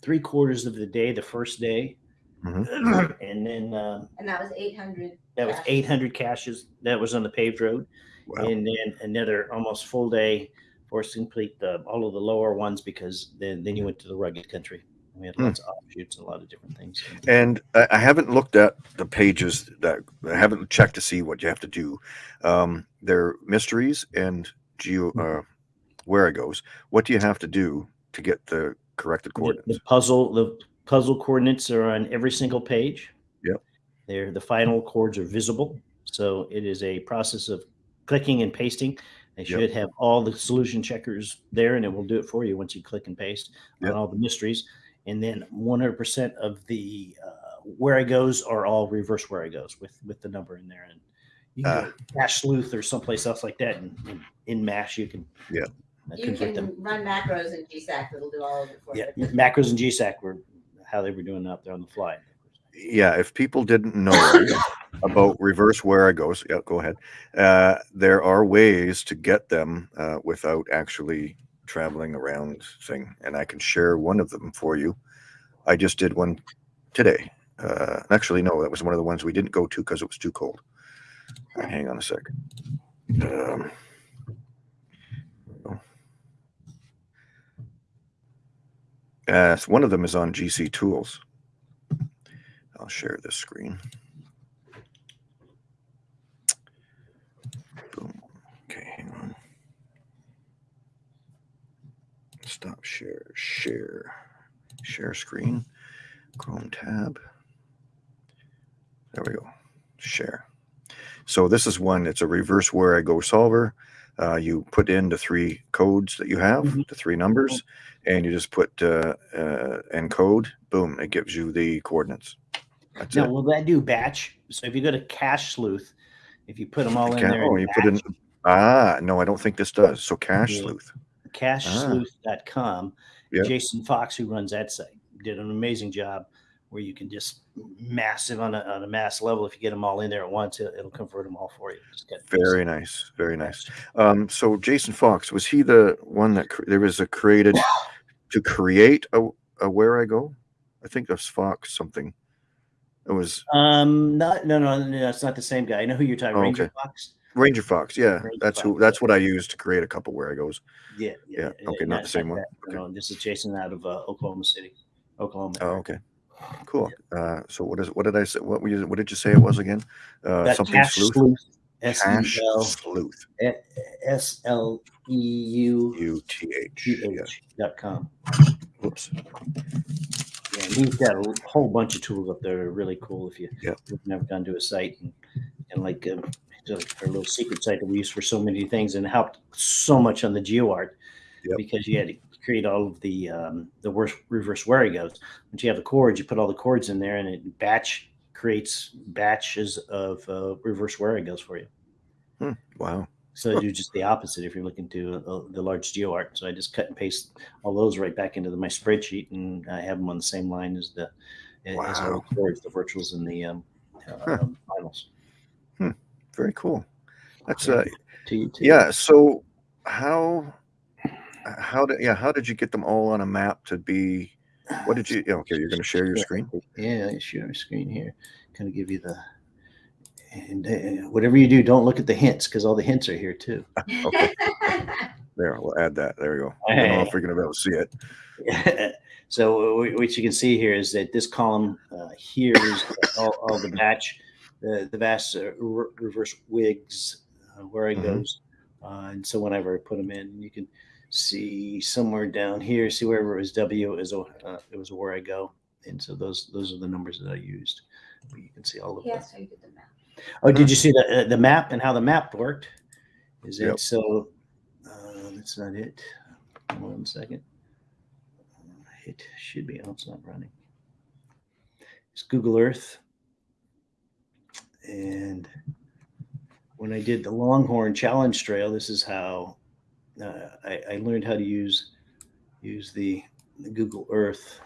three quarters of the day, the first day, Mhm. and then uh, And that was 800. that was 800 caches. That was on the paved road. Wow. and then another almost full day for us to complete the, all of the lower ones because then then you went to the rugged country. We had Hmm. lots of offshoots and a lot of different things. And I, I haven't looked at the pages that I haven't checked to see what you have to do. Um, they're mysteries and geo uh, Wherigos. What do you have to do to get the corrected coordinates? the puzzle the puzzle coordinates are on every single page. Yep. They're the final chords are visible, so it is a process of clicking and pasting. They Yep. should have all the solution checkers there, and it will do it for you once you click and paste Yep. on all the mysteries. And then 100% of the uh, Wherigos are all reverse Wherigos with with the number in there. And you can Ah. go Cache Sleuth or someplace else like that, and, and in Mash you can Yep. uh, You can them. run macros in GSAK that'll do all of it for Yeah, you. macros and GSAK were how they were doing out there on the fly. yeah, if people didn't know about reverse Wherigos, yeah, go ahead. Uh, there are ways to get them uh, without actually traveling around thing, and I can share one of them for you. I just did one today. Uh, actually, no, that was one of the ones we didn't go to because it was too cold. Uh, hang on a sec. Um, uh, so one of them is on GC Tools. I'll share this screen. Boom. Okay, hang on. Stop share. Share. Share screen. Chrome tab. There we go. Share. So this is one. It's a reverse Wherigo solver. Uh, you put in the three codes that you have, Mhm. the three numbers, and you just put uh, uh, encode. Boom! It gives you the coordinates. That's Now, it. will that do batch? So if you go to Cache Sleuth, if you put them all in there, oh, you put in. Ah, no, I don't think this does. So cache Yeah. sleuth. cachesleuth.com, Yeah. Jason Fox, who runs that site, did an amazing job where you can just massive on a, on a mass level. If you get them all in there at once, it, will convert them all for you. Very nice, very nice. Um, so Jason Fox was he the one that there was a created to create a, a Wherigo? I think that's Fox something. It was um not no no no it's not the same guy. I know who you're talking. Oh, Ranger okay. Fox. Ranger Fox. Yeah, Ranger that's who. That's yeah. what I used to create a couple Wherigos. Yeah, Yeah, okay, not the same one. that. No, this is Jason out of uh, Oklahoma City, Oklahoma. Oh, okay, cool. Uh, so what is what did I say? What you, what did you say it was again? Uh, something Cache sleuth. Sleuth. S Cash L sleuth. S L E U U T H. Yeah. Dot com. Whoops. Yeah, he's got a whole bunch of tools up there. that are Really cool. If you if you've never gone to a site and, and like um, our little secret site that we use for so many things and helped so much on the GeoArt Yep. because you had to create all of the um, the worst reverse Wherigos. Once you have the chords, you put all the chords in there and it batch creates batches of uh, reverse Wherigos for you. Wow. So I do just the opposite if you're looking to uh, the large GeoArt. So I just cut and paste all those right back into the, my spreadsheet, and I have them on the same line as the as all Wow. the chords, the virtuals, and the um, uh, finals. Very cool. That's uh To you too. yeah. So how how did yeah how did you get them all on a map to be? What did you? Okay, you're going to share your screen. Yeah, I share my screen here. Kind of give you the. And uh, whatever you do, don't look at the hints because all the hints are here too. Okay. There, we'll add that. There we go. I don't know if we're going to be able to see it. so wh- what you can see here is that this column uh, here is all, all the batch, the the vast uh, re- reverse wigs, uh, where it Mhm. goes, uh, and so whenever I put them in, you can see somewhere down here, see wherever it was W, it was uh, it was Wherigo, and so those those are the numbers that I used. But you can see all of that. Yes, I did the math. Oh, did you see the uh, the map and how the map worked? Is it Yep. so? Uh, that's not it. One second. It should be. Oh, it's not running. It's Google Earth, and when I did the Longhorn Challenge Trail, this is how uh, I, I learned how to use use the, the Google Earth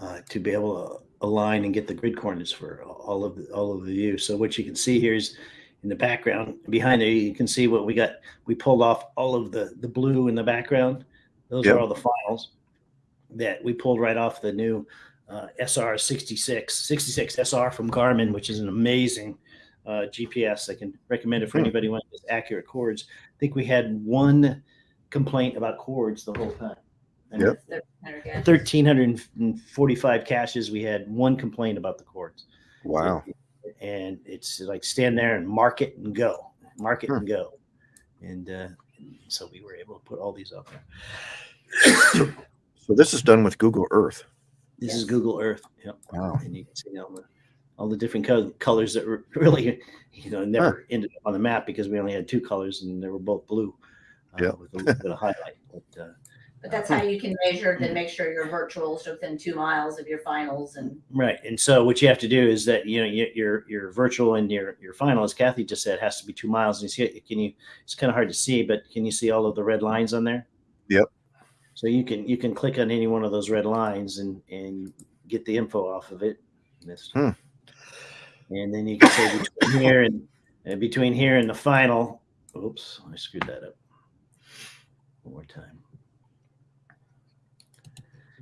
uh, to be able to align and get the grid coordinates for all of the, all of the view. So what you can see here is in the background behind there, you can see what we got. We pulled off all of the the blue in the background. Those Yep. are all the files that we pulled right off the new uh, SR 66 66 SR from Garmin, which is an amazing uh, GPS. I can recommend it for Hmm. anybody who wants accurate cords. I think we had one complaint about cords the whole time. And Yep. That's 1,300 gas. 1,345 caches. We had one complaint about the cords. Wow. And it's like stand there and mark it and go, mark it Hmm. and go. And uh, so we were able to put all these up there. So this is done with Google Earth. This is Google Earth. Yep. Wow. And you can see all the, all the different co- colors that were really, you know, never ended up on the map because we only had two colors and they were both blue uh, Yep. with a little bit of highlight. But, uh, But that's how you can measure and make sure your virtuals are within two miles of your finals and Right. And so what you have to do is that you know your your, your virtual and your your final, as Kathy just said, has to be two miles. And you see, it? can you? It's kind of hard to see, but can you see all of the red lines on there? Yep. So you can you can click on any one of those red lines and and get the info off of it. Hmm. And then you can say between here and, and between here and the final. Oops, I screwed that up. One more time.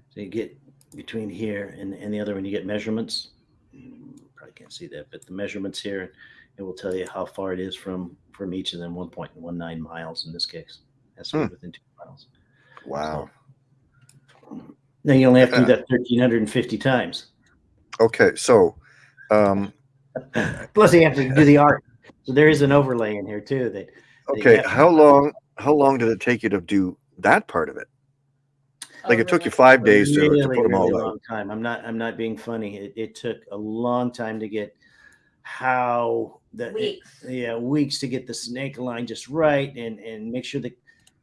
So you get between here and, and the other one, you get measurements. Probably can't see that, but the measurements here, it will tell you how far it is from from each of them. 1.19 miles in this case. That's Hmm. within two miles. Wow. Now you only have to do that 1,350 times. Okay. So, um, Plus, you have to do the art. So there is an overlay in here too. That okay. Yeah. How long? How long did it take you to do that part of it? Like Oh, it took you five days to, really, to put them really all out. long time. I'm not. I'm not being funny. It, it took a long time to get how the weeks. yeah weeks to get the snake line just right and and make sure that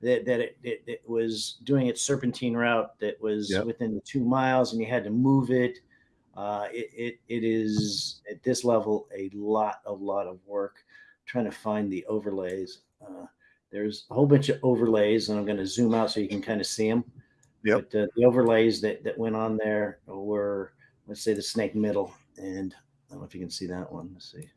that, that it, it, it was doing its serpentine route that was Yep. within the two miles and you had to move it uh, it, it it is at this level a lot a lot of work trying to find the overlays uh, there's a whole bunch of overlays and i'm going to zoom out so you can kind of see them Yep. But uh, the overlays that, that went on there were, let's say, the snake middle. And I don't know if you can see that one. Let's see.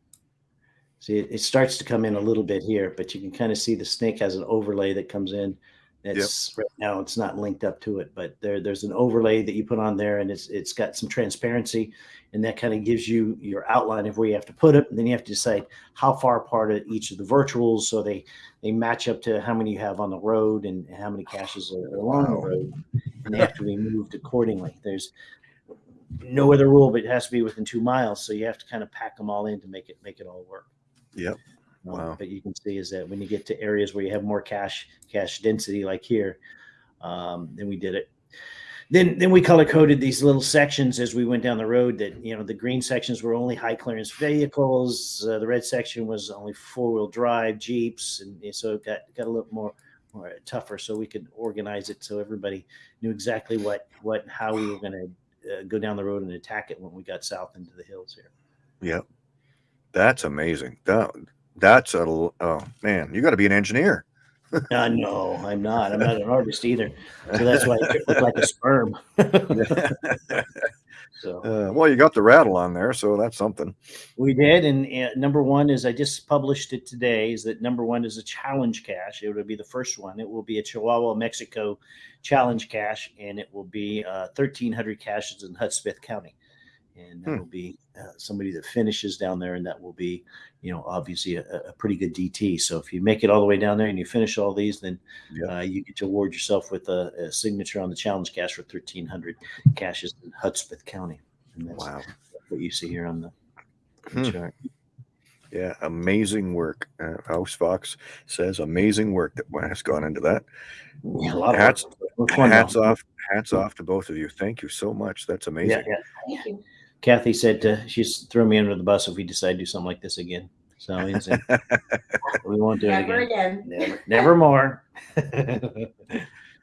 See, it, it starts to come in a little bit here, but you can kind of see the snake has an overlay that comes in. That's right now it's not linked up to it, but there there's an overlay that you put on there, and it's it's got some transparency, and that kind of gives you your outline of where you have to put it. And then you have to decide how far apart are each of the virtuals, so they they match up to how many you have on the road and how many caches are along Wow. the road, and they have to be moved accordingly. There's no other rule, but it has to be within two miles, so you have to kind of pack them all in to make it make it all work. Yep. Um, Wow. But you can see is that when you get to areas where you have more cache cache density, like here, um, then we did it. Then then we color coded these little sections as we went down the road. That you know the green sections were only high clearance vehicles. Uh, the red section was only four wheel drive jeeps, and, and so it got got a little more more tougher. So we could organize it so everybody knew exactly what what how we were going to uh, go down the road and attack it when we got south into the hills here. Yep. That's amazing. That that's a oh man, you got to be an engineer. Uh, no, I'm not. I'm not an artist either. So that's why I look like a sperm. so Uh, well, you got the rattle on there, so that's something. we did. And uh, number one is I just published it today. Is that number one is a challenge cache. It will be the first one. It will be a Chihuahua, Mexico challenge cache, and it will be uh, 1,300 caches in Hudspeth County. And that Hmm. will be uh, somebody that finishes down there, and that will be, you know, obviously a, a pretty good DT. So if you make it all the way down there and you finish all these, then Yeah. uh, you get to award yourself with a, a signature on the challenge cache for 1,300 caches in Hudspeth County. And that's Wow. what you see here on the Hmm. chart. Yeah, amazing work. Uh, House Fox says amazing work that has gone into that. Yeah, a lot of Hats- work. It was fun, Hats off, hats off to both of you. Thank you so much. That's Yeah, amazing. yeah. Thank you. Kathy said uh, she's throw me under the bus if we decide to do something like this again. So said, we won't do it Never again. again. Never, never more.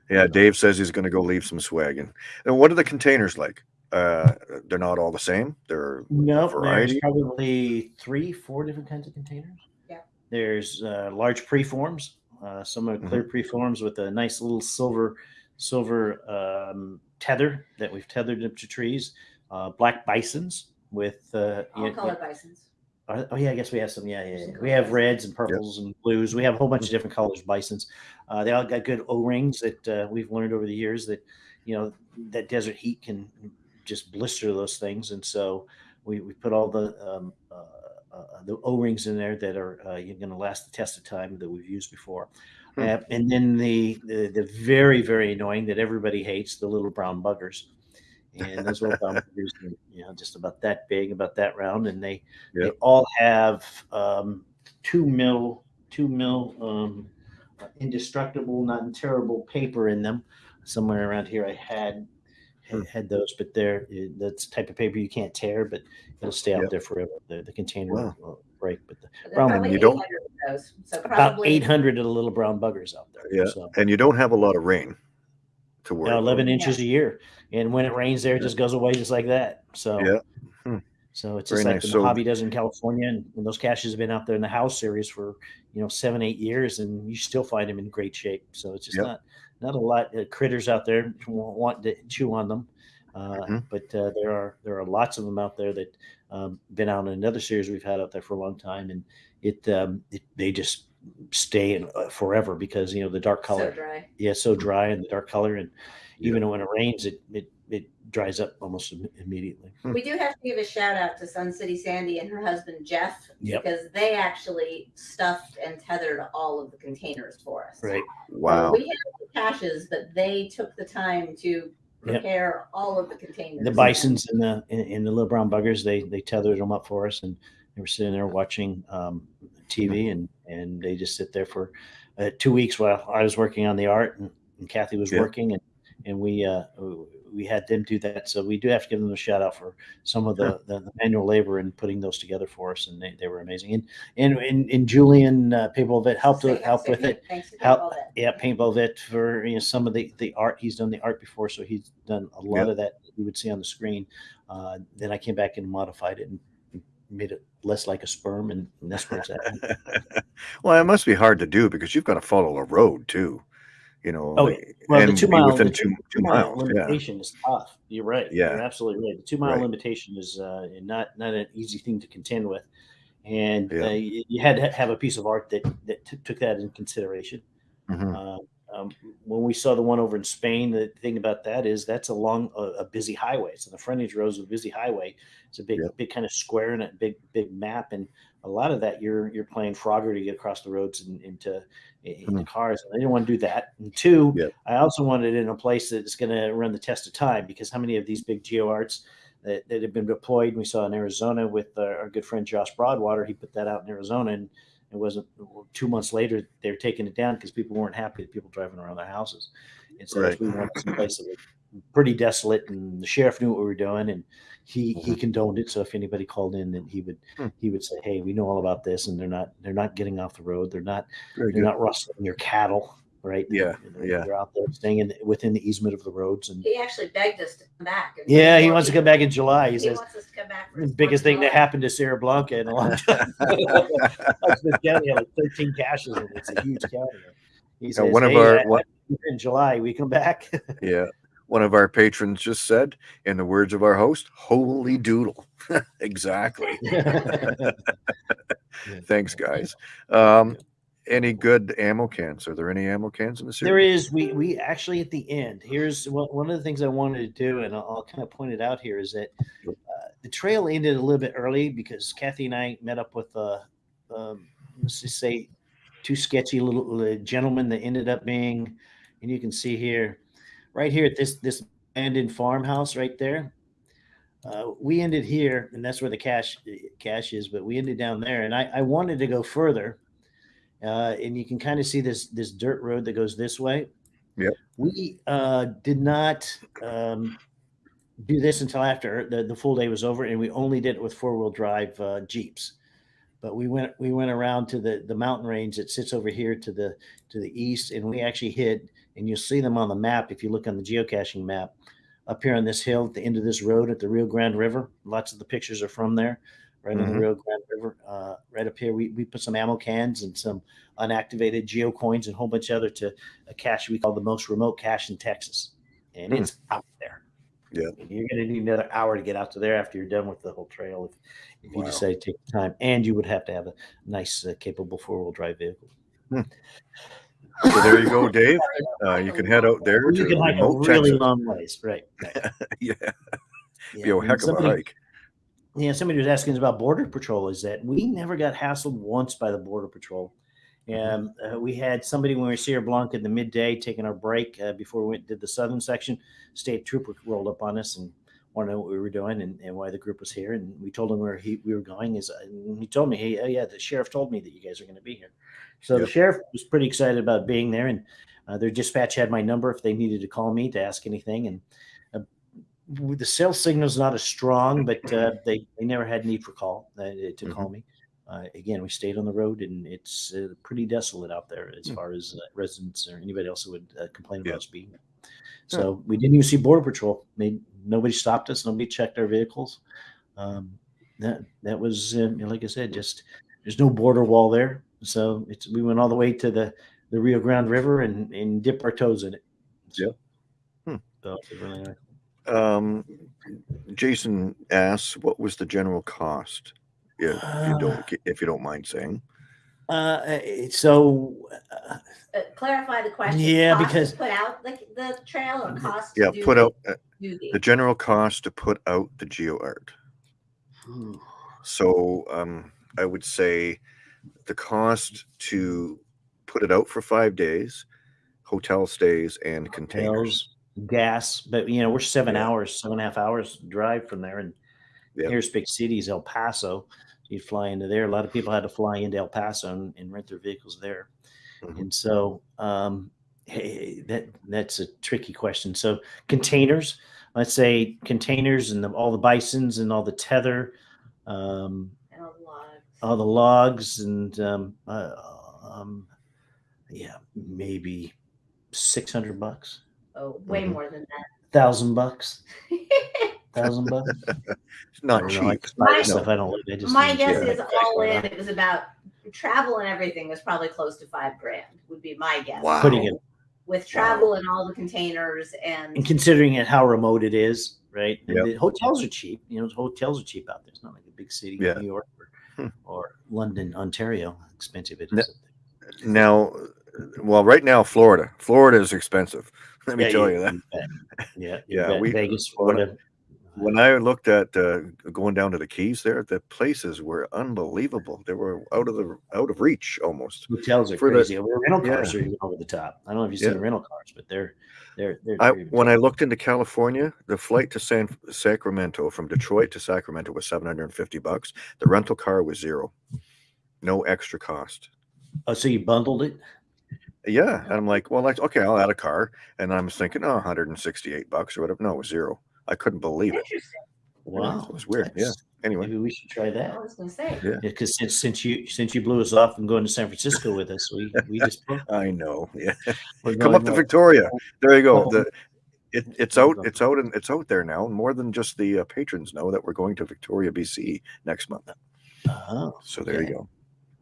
Yeah, Dave says he's going to go leave some swag in. And what are the containers like? Uh, they're not all the same. They're No, there's variety? probably three, four different kinds of containers. Yeah. There's uh, large preforms. Uh, some are clear preforms with a nice little silver silver um, tether that we've tethered up to trees. Uh, black bisons with uh, All yeah, color bisons. Oh oh, yeah, I guess we have some. Yeah, yeah. Some yeah. We have colors. reds and purples and blues. We have a whole bunch of different colors of bisons. Uh, they all got good O rings that uh, we've learned over the years that you know that desert heat can just blister those things, and so we, we put all the um, uh, uh, the O rings in there that are uh, going to last the test of time that we've used before. Hmm. Uh, and then the, the the very very annoying that everybody hates the little brown buggers. And those little brown buggers, are, you know, just about that big, about that round, and they they all have um, two mil, two mil um, uh, indestructible, non terrible paper in them. Somewhere around here, I had Hmm. had, had those, but they're uh, that's the type of paper you can't tear, but it'll stay out Yep. there forever. The, the container Wow. will break, but the, But Brown There are one, probably you don't- 800 those. So about 800 of the little brown buggers out there. Yeah. So, and you don't have a lot of rain to worry. about. 11 inches a year, and when it rains there, it just goes away just like that. So Yeah. Hmm. So it's Very just like nice. the So- Mojave does in California, and, and those caches have been out there in the house series for you know seven, eight years, and you still find them in great shape. So it's just Yep. not not a lot of critters out there want to chew on them, uh, Mhm. but uh, there are there are lots of them out there that um, been out in another series we've had out there for a long time, and it, um, it they just stay in uh, forever because you know the dark color, so dry. yeah, so dry and the dark color, and even when it rains, it it it dries up almost im- immediately. Hmm. We do have to give a shout out to Sun City Sandy and her husband Jeff Yep. because they actually stuffed and tethered all of the containers for us. Right. So Wow. we had the caches, but they took the time to Yep. prepare all of the containers. the bisons and the and, and the little brown buggers they they tethered them up for us and they were sitting there watching um, TV and and they just sit there for uh, two weeks while I was working on the art and, and Kathy was Yeah. working and and we uh, we had them do that so we do have to give them a shout out for some of the, the, the manual labor and putting those together for us and they, they were amazing and and and, and Julian uh, Paintball helped Say- help with it Thanks to How- all that. yeah, paintball vet for you know some of the the art. He's done the art before, so he's done a lot Yep. of that you would see on the screen. Uh, then I came back and modified it and made it less like a sperm, and, and that's where it's at. well, it must be hard to do because you've got to follow a road too. You know, Oh, Well, and the two mile within two, two two mile miles. Yeah, limitation is tough. You're right. Yeah. You're absolutely right. The two mile Right. limitation is uh, not not an easy thing to contend with, and Yeah. uh, you, had to have a piece of art that that took that in consideration. Mhm. Uh, um, when we saw the one over in Spain, the thing about that is that's along a, a busy highway. It's on the frontage roads of a busy highway. It's a big, Yep. big kind of square and a big, big map. And a lot of that you're you're playing Frogger to get across the roads and into in the cars. And I didn't want to do that. And two, Yep. I also wanted it in a place that's going to run the test of time because how many of these big geo arts that, that have been deployed? We saw in Arizona with our, our good friend Josh Broadwater. He put that out in Arizona and it wasn't two months later they were taking it down because people weren't happy with people driving around their houses. And so Right. we wanted some place that was pretty desolate, and the sheriff knew what we were doing, and he he condoned it. So if anybody called in, then he would Hmm. he would say, "Hey, we know all about this, and they're not they're not getting off the road. They're not Very they're good. not rustling your cattle." Right? Yeah, They're, yeah. they're out there staying in, within the easement of the roads, and He actually begged us to come back. and yeah, he wants to come back in July. He He says wants us to come back. the biggest thing that happened to Sierra Blanca in a long time. That's the county had like 13 caches, and it's a huge county. He Yeah, says, one of "Hey, our- one- in July, we come back. Yeah. One of our patrons just said, in the words of our host, holy doodle. exactly. Thanks, guys. Um, any good ammo cans? Are there any ammo cans in the series? There is. We we actually at the end. Here's one, one of the things I wanted to do, and I'll, I'll kind of point it out here is that uh, the trail ended a little bit early because Kathy and I met up with uh, um, let's just say two sketchy little uh, gentlemen that ended up being, and you can see here, right here at this this abandoned farmhouse right there. Uh, we ended here, and that's where the cache cache is. But we ended down there, and I, I wanted to go further, uh, and you can kind of see this this dirt road that goes this way. Yep. We uh, did not um, do this until after the, the full day was over, and we only did it with four wheel drive uh, jeeps. But we went we went around to the the mountain range that sits over here to the to the east, and we actually hit, and you'll see them on the map if you look on the geocaching map up here on this hill at the end of this road at the Rio Grande River. Lots of the pictures are from there, right on the. Rio Grande River. Uh, right up here, we, we put some ammo cans and some unactivated geo coins and a whole bunch of other to a cache we call the most remote cache in Texas, and Hmm. it's out there. Yeah. And you're going to need another hour to get out to there after you're done with the whole trail if, if you decide to take the time, and you would have to have a nice, uh, capable four wheel drive vehicle. So there you go, Dave. Uh, you can head out there You can hike a really Texas. long ways, right? right. Yeah, Yeah, be a heck of a somebody- hike. Yeah, somebody was asking us about border patrol. Is that we never got hassled once by the border patrol. And uh, we had somebody when we were Sierra Blanca in the midday taking our break uh, before we went did the southern section. State trooper rolled up on us and wanted to know what we were doing and, and why the group was here. And we told him where he, we were going. Is and he told me, hey, oh yeah, the sheriff told me that you guys are going to be here. So Yep. the sheriff was pretty excited about being there, and uh, their dispatch had my number if they needed to call me to ask anything. And uh, the cell signal is not as strong, but uh, they they never had need for call uh, to call me. Uh, again, we stayed on the road, and it's uh, pretty desolate out there as Hmm. far as uh, residents or anybody else who would uh, complain about Yeah. us being. So we didn't even see border patrol. Made, nobody stopped us. Nobody checked our vehicles. Um, that that was uh, like I said, just there's no border wall there. So it's we went all the way to the the Rio Grande River and and dipped our toes in it. So, Hmm. so it really nice. Um, Jason asks, "What was the general cost?" If you don't, if you don't mind saying. Uh, so uh, Uh, clarify the question. Yeah, Cost to because- put out the, the trail or cost. to Yeah, do put out uh, do the- the general cost to put out the geo art. So um, I would say the cost to put it out for five days, hotel stays and containers. Hotels, gas, but you know we're seven Yeah. hours, seven and a half hours drive from there, and Yeah. here's big cities, El Paso. You'd fly into there. A lot of people had to fly into El Paso and, and rent their vehicles there, Mhm. and so um, hey, that that's a tricky question. So containers, let's say containers and the, all the bisons and all the tether, um, and a lot. all the logs and um, uh, um, yeah, maybe six hundred bucks, Oh, way Mhm. more than that. thousand bucks, that. thousand bucks. It's not cheap. like My- stuff I don't like. I just My guess yeah. is all in, it was about travel and everything was probably close to five grand, would be my guess. Wow. putting it with travel and all the containers and And considering it how remote it is, right? And Yep. the hotels are cheap. You know, hotels are cheap out there. It's not like a big city, Yeah. New York or, Hmm. or London, Ontario. Expensive it is. Ne- Now, well, right now, Florida. Florida is expensive. Let me Yeah, tell you- you that. you. Yeah, you Yeah, bet. we- Vegas, when- Florida. When I looked at uh, going down to the Keys, there, the places were unbelievable. They were out of the out of reach almost. Hotels are for the- crazy. rental yeah. cars are even over the top. I don't know if you've seen Yeah. rental cars, but they're they're they're. I they're- when I looked into California, the flight to San Sacramento from Detroit to Sacramento was 750 bucks. The rental car was zero. No extra cost. oh, so you bundled it? Yeah, and I'm like, well, like, okay, I'll add a car, and I'm thinking, oh, 168 bucks or whatever. No, it was zero. I couldn't believe it. Wow, it was weird. Yeah. Anyway, Maybe we should try that. I was gonna say. Yeah. Because since since you since you blew us off and going to San Francisco with us, we we just. I know. Yeah, We're come up going to. Victoria. There you go. Oh. The it, it's out. It's out, and it's out there now. More than just the uh, patrons know that we're going to Victoria, BC next month. Oh, So there okay. you go.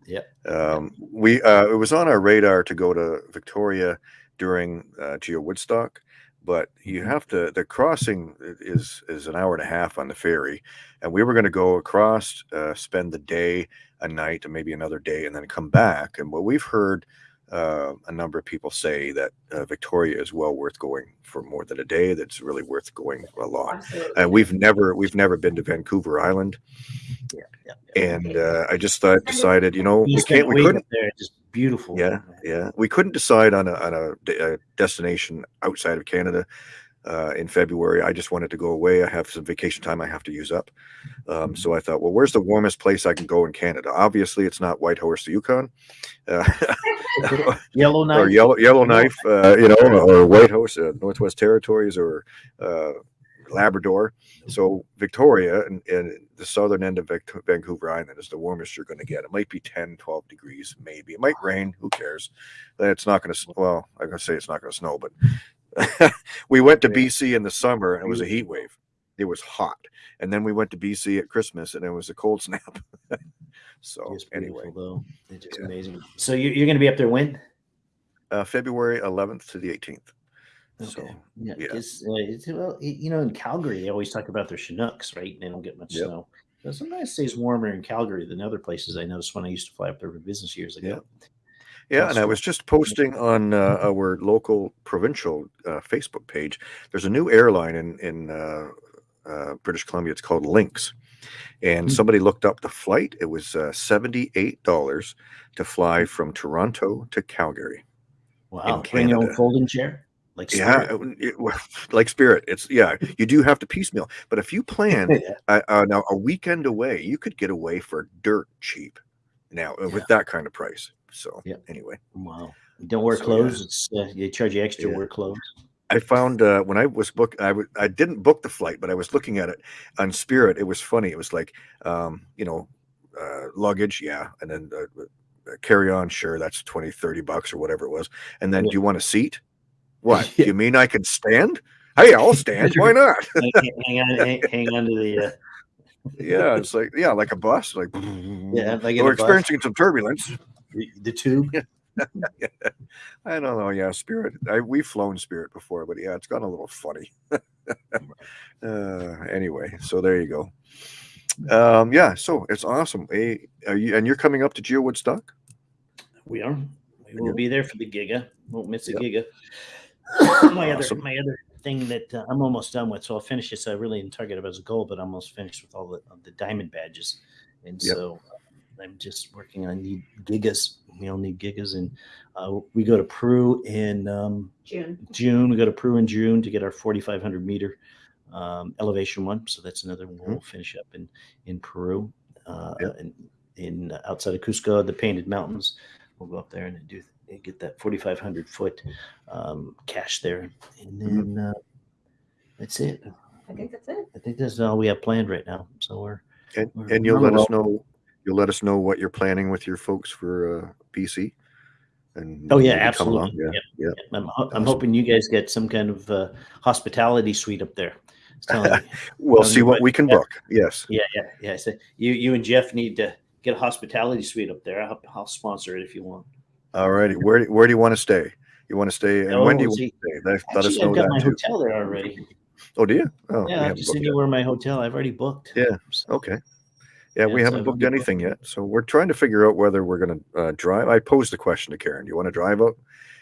Yep. Um, we uh, it was on our radar to go to Victoria during uh, Geo Woodstock, but you Mhm. have to. The crossing is is an hour and a half on the ferry, and we were going to go across, uh, spend the day, a night, and maybe another day, and then come back. And what we've heard. Uh, a number of people say that uh, Victoria is well worth going for more than a day. That's really worth going a lot. Absolutely. And we've never we've never been to Vancouver Island, Yeah, yeah. yeah. and uh, I just thought decided, you know, You we can't, we couldn't, there. Just beautiful. yeah, yeah, we couldn't decide on a on a, a destination outside of Canada uh, in February. I just wanted to go away. I have some vacation time I have to use up, um, so I thought, well, where's the warmest place I can go in Canada? Obviously, it's not Whitehorse, the Yukon, uh, Yellow or Knife. Yellow Yellowknife, uh, you know, or Whitehorse, uh, Northwest Territories, or uh, Labrador. So Victoria and, and the southern end of Vancouver Island is the warmest you're going to get. It might be 10, 12 degrees, maybe. It might rain. Who cares? It's not going to. Well, I'm going to say it's not going to snow, but we went to Yeah. BC in the summer and it was a heat wave. It was hot, and then we went to BC at Christmas and it was a cold snap. so It's anyway, though. It's just Yeah. amazing. So you, you're going to be up there when? uh, February 11th to the 18th. So Okay. Yeah. yeah. 'cause, uh, it's, well, y- you know, in Calgary, they always talk about their Chinooks, right? And They don't get much Yep. snow. But sometimes it stays warmer in Calgary than other places. I noticed when I used to fly up there for business years ago. Yeah, and I was just posting on uh, our local provincial uh, Facebook page. There's a new airline in in uh, uh, British Columbia. It's called Lynx, and Hmm. somebody looked up the flight. It was uh, seventy eight dollars to fly from Toronto to Calgary. Wow. Bring your own folding chair? Like Yeah, Spirit? it- it- like Spirit. It's yeah. You do have to piecemeal, but if you plan yeah. uh, uh, now a weekend away, you could get away for dirt cheap. Now uh, with that kind of price. So Yeah. anyway. Wow. Don't wear So, clothes. yeah. It's uh, they charge you extra Yeah. wear clothes. I found uh, when I was book, I w- I didn't book the flight, but I was looking at it on Spirit. It was funny. It was like, um, you know, uh, luggage, yeah, and then uh, uh, carry on, sure, that's 20, 30 bucks or whatever it was. And then, Yeah. do you want a seat? What? Yeah. You mean I can stand? Hey, I'll stand. Why not? hang, hang on, hang, hang on to the. Uh, yeah, it's like yeah, like a bus. Like Yeah, like we're a bus. experiencing some turbulence. The, the tube. I don't know. Yeah, Spirit. I, we've flown Spirit before, but yeah, it's gotten a little funny. uh, anyway, so there you go. Um, yeah, so it's awesome. Hey, are you and you're coming up to Geo Woodstock? We are. We will be there for the Giga. Won't miss a Yep. Giga. my Awesome. other my other thing that uh, I'm almost done with, so I'll finish this. I really didn't target it as a goal, but I'm almost finished with all the of the diamond badges, and Yep. so I'm just working on need gigas. We all need gigas, and uh, we go to Peru in um, June. June. We go to Peru in June to get our 4,500 meter um, elevation one. So that's another one we'll finish up in in Peru, uh, Yep. in, in uh, outside of Cusco, the Painted Mountains. We'll go up there and do and get that 4,500 foot um, cache there, and then uh, that's it. I think that's it. I think that's all we have planned right now. So we're And We're and you'll let us know. You'll let us know what you're planning with your folks for uh, BC. And oh yeah, maybe come along. absolutely. Yeah, Yep, yeah. I'm, ho- I'm hoping you guys get some kind of uh, hospitality suite up there. I was telling you. We'll see you what we can yeah. book. Yes. Yeah, yeah, yeah. So you, you and Jeff need to get a hospitality suite up there. I'll, I'll sponsor it if you want. All righty. Where Where do you want to stay? You want to stay? And Oh, when do you want to stay? Let, let us know I've got my too. hotel there already. Oh, do you? Oh, Yeah, I have haven't to booked send you where my hotel. I've already booked. Yeah. So, Okay. Yeah, we haven't booked anything yet, so we're trying to figure out whether we're going to uh, drive. I posed the question to Karen: Do you want to drive out?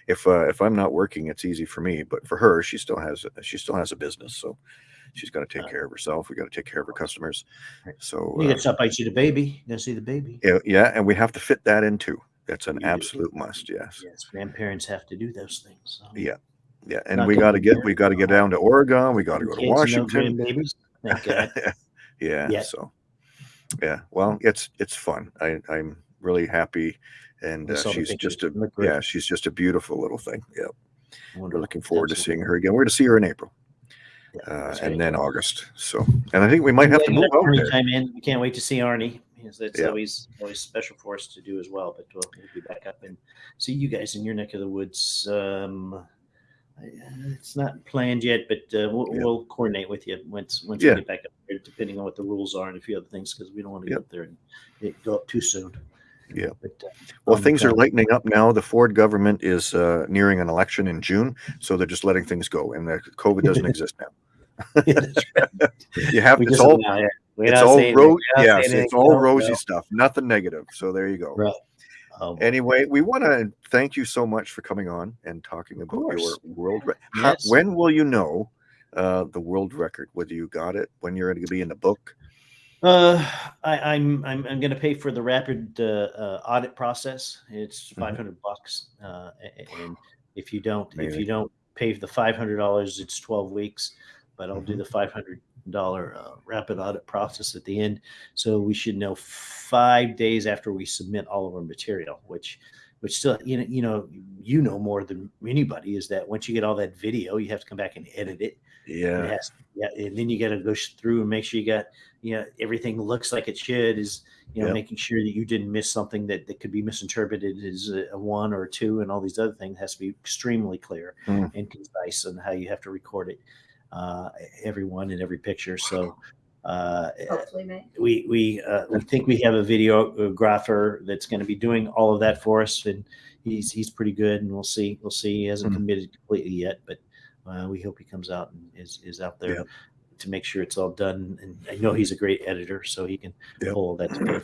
If uh, if I'm not working, it's easy for me, but for her, she still has she still has a business, so she's got to take Uh, care of herself. We got to take care of her customers. So You uh, to stop by see the baby. You got to see the baby. yeah, yeah, and we have to fit that in too. That's an You do. absolute must. Yes. Yes, grandparents have to do those things. So. Yeah, Yeah, and Not we got to get we got to get down to Oregon. We got to go to Kids, no Washington. grandbabies. Thank God. yeah. Yet. So, yeah. Well, it's it's fun. I I'm really happy, and uh, she's just a yeah. She's just a beautiful little thing. Yeah. We're looking forward to seeing her again. We're going to see her in April, Yeah, uh, and then August. So, and I think we might have to move out there. Chime in. We can't wait to see Arnie. That's Yeah. always always special for us to do as well. But we'll, we'll be back up and see you guys in your neck of the woods. Um, it's not planned yet, but uh, we'll, Yeah. we'll coordinate with you once once Yeah. we get back up there, depending on what the rules are and a few other things, because we don't want to Yep. get up there and it go up too soon. Yeah. But, uh, Well, things are lightening up now. The Ford government is uh, nearing an election in June, so they're just letting things go, and the COVID doesn't exist now. That's right. You have We it's all. It's all ro- yes, it's all rosy no. stuff, nothing negative. So there you go. Right. Boy. Anyway, we want to thank you so much for coming on and talking about your world. Re- How, Yes. when will you know uh, the world record? Whether you got it, when you're going to be in the book? Uh, I, I'm I'm I'm going to pay for the rapid uh, uh, audit process. It's Mhm. five hundred bucks, uh, and if you don't if you don't pay the five hundred dollars, it's twelve weeks. But I'll do Mhm. the five hundred dollar uh, rapid audit process at the end, so we should know five days after we submit all of our material. Which, which still you know you know you know more than anybody is that once you get all that video, you have to come back and edit it. Yeah, it has, yeah, and then you got to go through and make sure you got, you know, everything looks like it should. Is you know, Yep. making sure that you didn't miss something that, that could be misinterpreted as a, a one or a two, and all these other things has to be extremely clear Mm. and concise on how you have to record it, uh, every one and every picture. So. Uh, Hopefully, we we uh, we think we have a videographer that's going to be doing all of that for us, and he's he's pretty good. And we'll see we'll see. He hasn't Mhm. committed completely yet, but uh, we hope he comes out and is is out there Yeah. to make sure it's all done. And I know he's a great editor, so he can Yeah. pull all that together.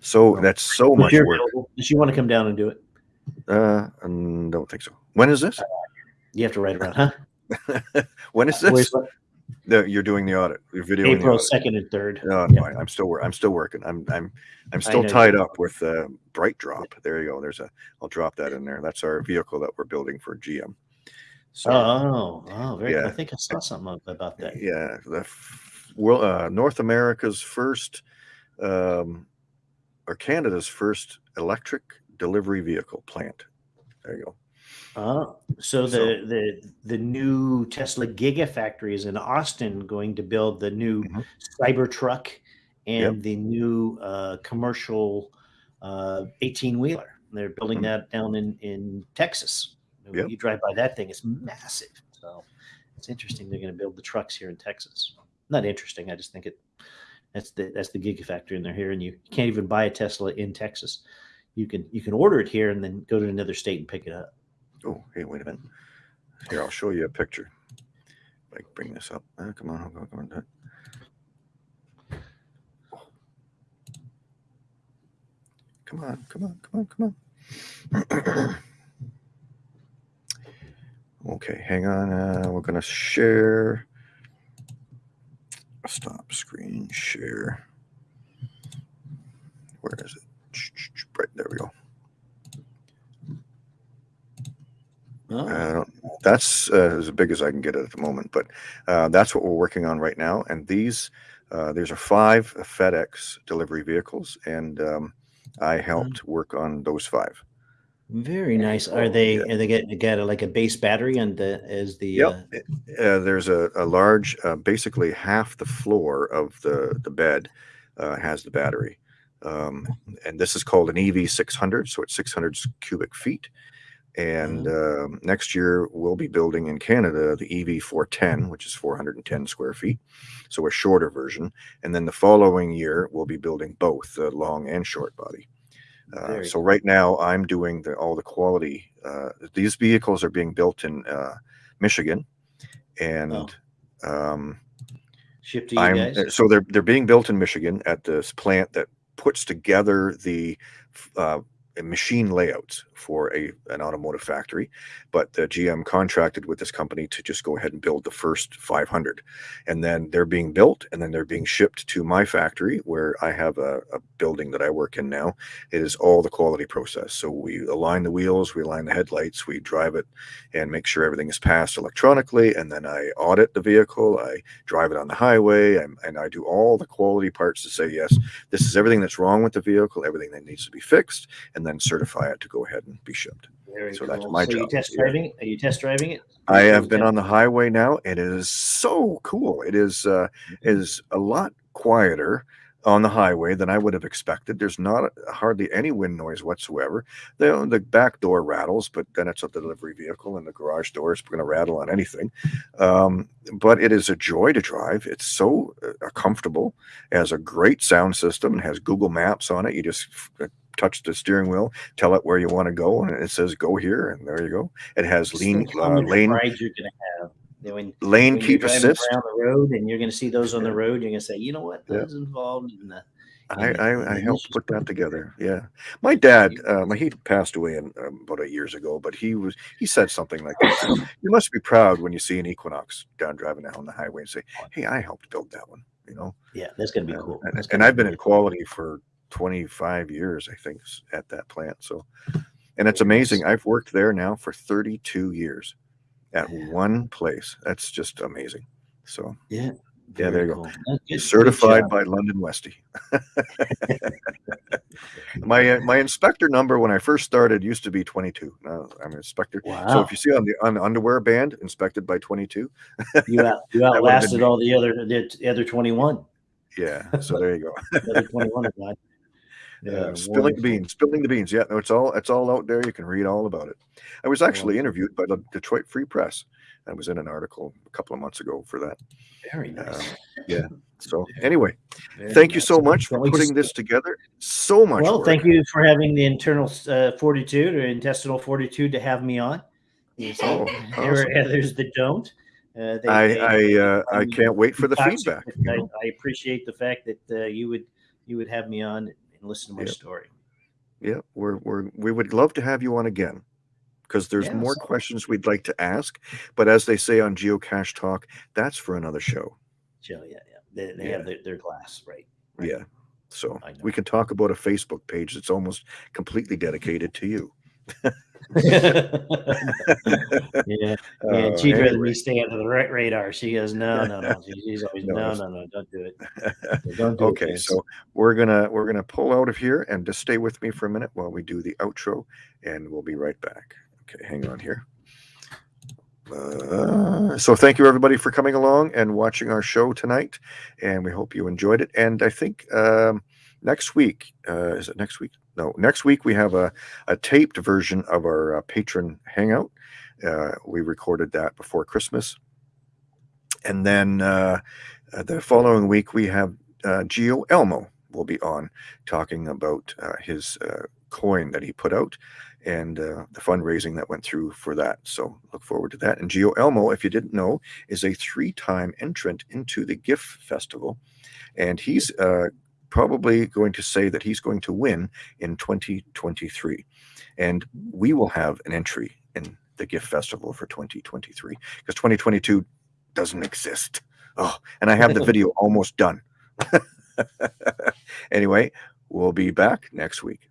so that's so If much work. Does she want to come down and do it, Uh, I don't think so. When is this? you have to write around, huh? when is Where's this? The, you're doing the audit. You're videoing April second and third. No, Yeah. I'm still I'm still working. I'm I'm I'm still tied you up with uh, BrightDrop. There you go. There's a. I'll drop that in there. That's our vehicle that we're building for GM. So Oh, oh, very. Yeah. I think I saw something about that. yeah, the world uh, North America's first, um, or Canada's first electric delivery vehicle plant. There you go. Oh, so the So- the the new Tesla Gigafactory is in Austin, going to build the new Mhm. Cybertruck and the new uh, commercial eighteen wheeler. They're building Mhm. that down in in Texas. Yep. You drive by that thing; it's massive. So it's interesting. They're going to build the trucks here in Texas. Not interesting. I just think it. That's the that's the Gigafactory, and they're here, and you can't even buy a Tesla in Texas. You can you can order it here and then go to another state and pick it up. Oh, hey, wait a minute. Here, I'll show you a picture. I bring this up. Uh, come on, come on, come on. Come on, come on, come on, come on. okay, hang on. Uh, we're gonna share. Stop screen share. Where is it? Right there we go. Oh. I don't, that's uh, as big as I can get it at the moment, but uh, that's what we're working on right now. And these, uh, these are five FedEx delivery vehicles, and um, I helped work on those five. Very nice. Are they? Yeah. Are they get got a, like a base battery and the as the? Yep. Uh, Uh, there's a, a large, uh, basically half the floor of the the bed uh, has the battery, um, and this is called an EV 600, so it's 600 cubic feet. And um, next year we'll be building in Canada the EV 410, which is 410 square feet, so a shorter version. And then the following year we'll be building both the long and short body. Uh, so right now I'm doing the, all the quality. Uh, these vehicles are being built in uh, Michigan, and Oh. um, Ship to you I'm guys. so they're they're being built in Michigan at this plant that puts together the uh, machine layouts for a an automotive factory. But the GM contracted with this company to just go ahead and build the first 500, and then they're being built, and then they're being shipped to my factory where I have a, a building that I work in now. It is all the quality process. So we align the wheels, we align the headlights, we drive it, and make sure everything is passed electronically, and then I audit the vehicle. I drive it on the highway and, and I do all the quality parts to say, yes, this is everything that's wrong with the vehicle, everything that needs to be fixed, and then certify it to go ahead and be shipped. Very so that's my so You job, test driving it? Are you test driving it? I have been on the highway now, and it is so cool. It is uh, it is a lot quieter on the highway than I would have expected. There's not hardly any wind noise whatsoever. The, the back door rattles, but then it's a delivery vehicle, and the garage door is going to rattle on anything. Um, but it is a joy to drive. It's so uh, comfortable. It has a great sound system. and has Google Maps on it. You just uh, touch the steering wheel, tell it where you want to go, and it says go here, and there you go. It has lean uh, lane ride you're gonna have. You know, When, lane when keep assist. around the road and you're gonna see those on the Yeah. road, you're gonna say, you know what, Yeah. those involved in the I, I, I helped put that together. Yeah, my dad, um, he passed away in, um, about eight years ago, but he was he said something like this: "You must be proud when you see an Equinox down driving down the highway and say, hey, I helped build that one.' You know." Yeah, that's gonna be Uh, cool. and, and I've be been in cool. quality for 25 years, I think, at that plant. So, and it's amazing. I've worked there now for 32 years at one place. That's just amazing. So, Yeah. Yeah, there you go. cool. That's good- good certified job. by London Westy. my uh, my inspector number when I first started used to be 22. Now I'm an inspector. Wow. So if you see on the on the underwear band, inspected by 22. you out, you outlasted all the other the, the other 21. Yeah. So there you go. The other 21 have Yeah, spilling the beans, spilling the beans. Yeah, no, it's all it's all out there. You can read all about it. I was actually Wonderful. interviewed by the Detroit Free Press. I was in an article a couple of months ago for that. Very nice. Yeah. So anyway, Very thank you so much for putting this together. So much. Well, work. thank you for having the internal uh, fortitude or intestinal fortitude to have me on. Oh, there awesome. are others that don't. Uh, they, I they- I uh, I can't wait for the feedback. I. I appreciate the fact that uh, you would you would have me on and listen to my Yep. story. Yeah, we're we're we would love to have you on again because there's Yeah, more questions we'd like to ask. But as they say on Geocache Talk, that's for another show. Chill, yeah, yeah. They, they Yeah. have their, their glass, right? Right. Yeah. So we can talk about a Facebook page that's almost completely dedicated to you. Yeah, Uh, and she'd rather me stay under the ra- radar. She goes, no, no, no. She's always, No, no, no, no, don't do it. Don't do okay, Vince." so we're gonna we're gonna pull out of here and just stay with me for a minute while we do the outro, and we'll be right back. Okay, hang on here. Uh, so thank you everybody for coming along and watching our show tonight, and we hope you enjoyed it. And I think um, next week uh, is it next week? No, next week we have a, a taped version of our uh, patron hangout. Uh, we recorded that before Christmas, and then uh, uh, the following week we have uh, Geo Elmo will be on talking about uh, his coin that he put out and uh, the fundraising that went through for that. So look forward to that. And Geo Elmo, if you didn't know, is a three-time entrant into the GIFF Festival, and he's uh, probably going to say that he's going to win in 2023, and we will have an entry in the GIFF Festival for 2023 because 2022 doesn't exist. Oh, and I have the video almost done. anyway, we'll be back next week.